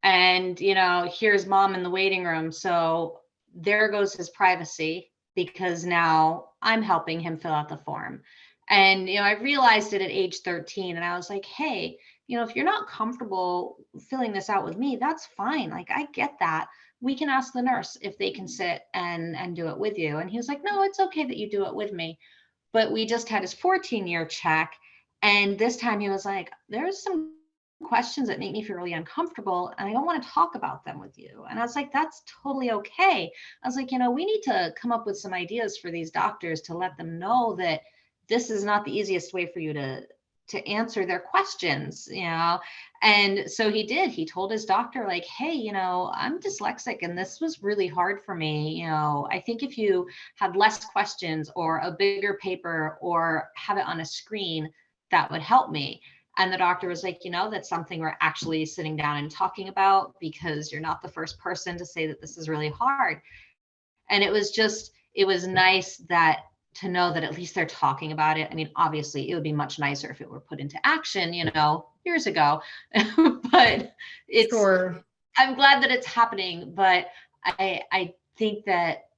and you know here's mom in the waiting room, so there goes his privacy because now I'm helping him fill out the form. And, you know, I realized it at age 13 and I was like, hey, you know, if you're not comfortable filling this out with me, that's fine. Like, I get that. We can ask the nurse if they can sit and and do it with you. And he was like, no, it's okay that you do it with me. But we just had his 14 year check. And this time he was like, there's some questions that make me feel really uncomfortable and I don't want to talk about them with you. And I was like, that's totally okay. I was like, you know, we need to come up with some ideas for these doctors to let them know that this is not the easiest way for you to to answer their questions, you know. And so he did. He told his doctor like, "Hey, you know, I'm dyslexic and this was really hard for me, you know. I think if you had less questions or a bigger paper or have it on a screen, that would help me." And the doctor was like, you know, that's something we're actually sitting down and talking about because you're not the first person to say that this is really hard. And it was just, it was nice that to know that at least they're talking about it. I mean, obviously, it would be much nicer if it were put into action, you know, years ago. but it's, Sure. I'm glad that it's happening. But I, I think that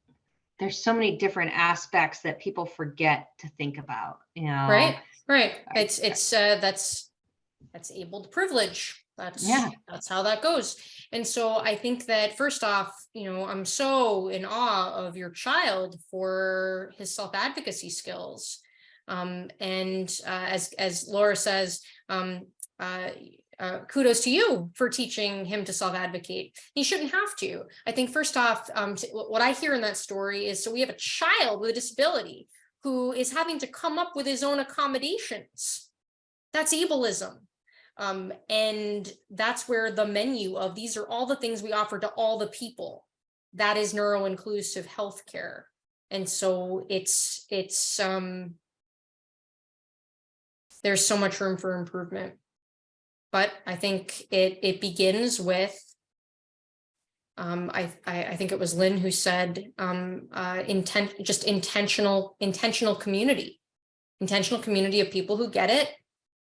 there's so many different aspects that people forget to think about, you know. Right, right. It's, it's, uh, that's, that's able to privilege. That's, Yeah. that's how that goes. And so I think that first off, you know, I'm so in awe of your child for his self-advocacy skills. Um, and, uh, as, as Laura says, um, uh, uh, kudos to you for teaching him to self-advocate. He shouldn't have to. I think first off, um, what I hear in that story is, so we have a child with a disability who is having to come up with his own accommodations. That's ableism. Um, and that's where the menu of these are all the things we offer to all the people. That is neuro-inclusive healthcare. And so it's, it's, um, there's so much room for improvement. But I think it, it begins with um, I, I, I think it was Lynn who said, um, uh, intent, just intentional, intentional community. Intentional community of people who get it.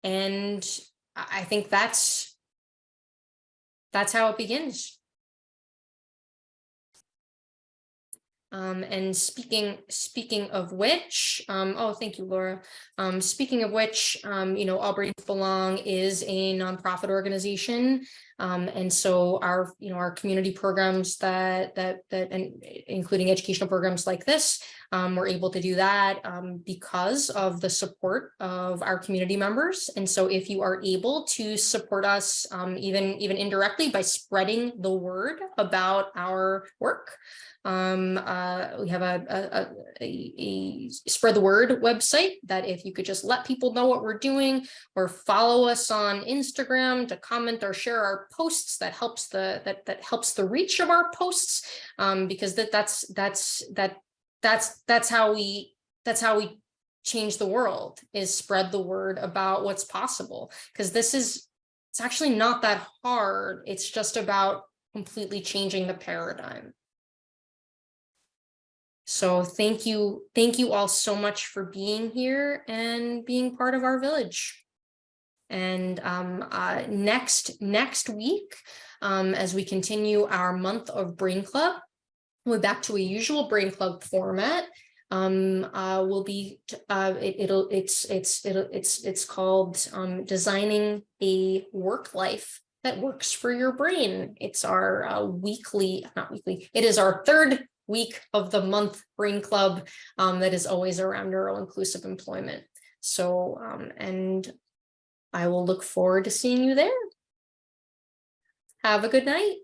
And I, think that's, that's how it begins. Um, and speaking, speaking of which, um, oh, thank you, Laura. Um, speaking of which, um, you know, All Brains Belong is a nonprofit organization. Um, and so our, you know, our community programs that, that, that, and including educational programs like this, um, we're able to do that, um, because of the support of our community members. And so if you are able to support us, um, even, even indirectly by spreading the word about our work, um, uh, we have a, a, a, a spread the word website that if you could just let people know what we're doing or follow us on Instagram to comment or share our posts that helps the that that helps the reach of our posts um, because that that's that's that that's that's how we that's how we change the world is spread the word about what's possible because this is it's actually not that hard it's just about completely changing the paradigm so thank you, thank you all so much for being here and being part of our village. And um, uh, next, next week, um, as we continue our month of Brain Club, we're back to a usual Brain Club format. Um, uh, will be, uh, it, it'll, it's, it's, it'll, it's, it's called um, designing a work life that works for your brain. It's our uh, weekly, not weekly, it is our third week of the month brain club um, that is always around neuro inclusive employment. So, um, and I will look forward to seeing you there. Have a good night.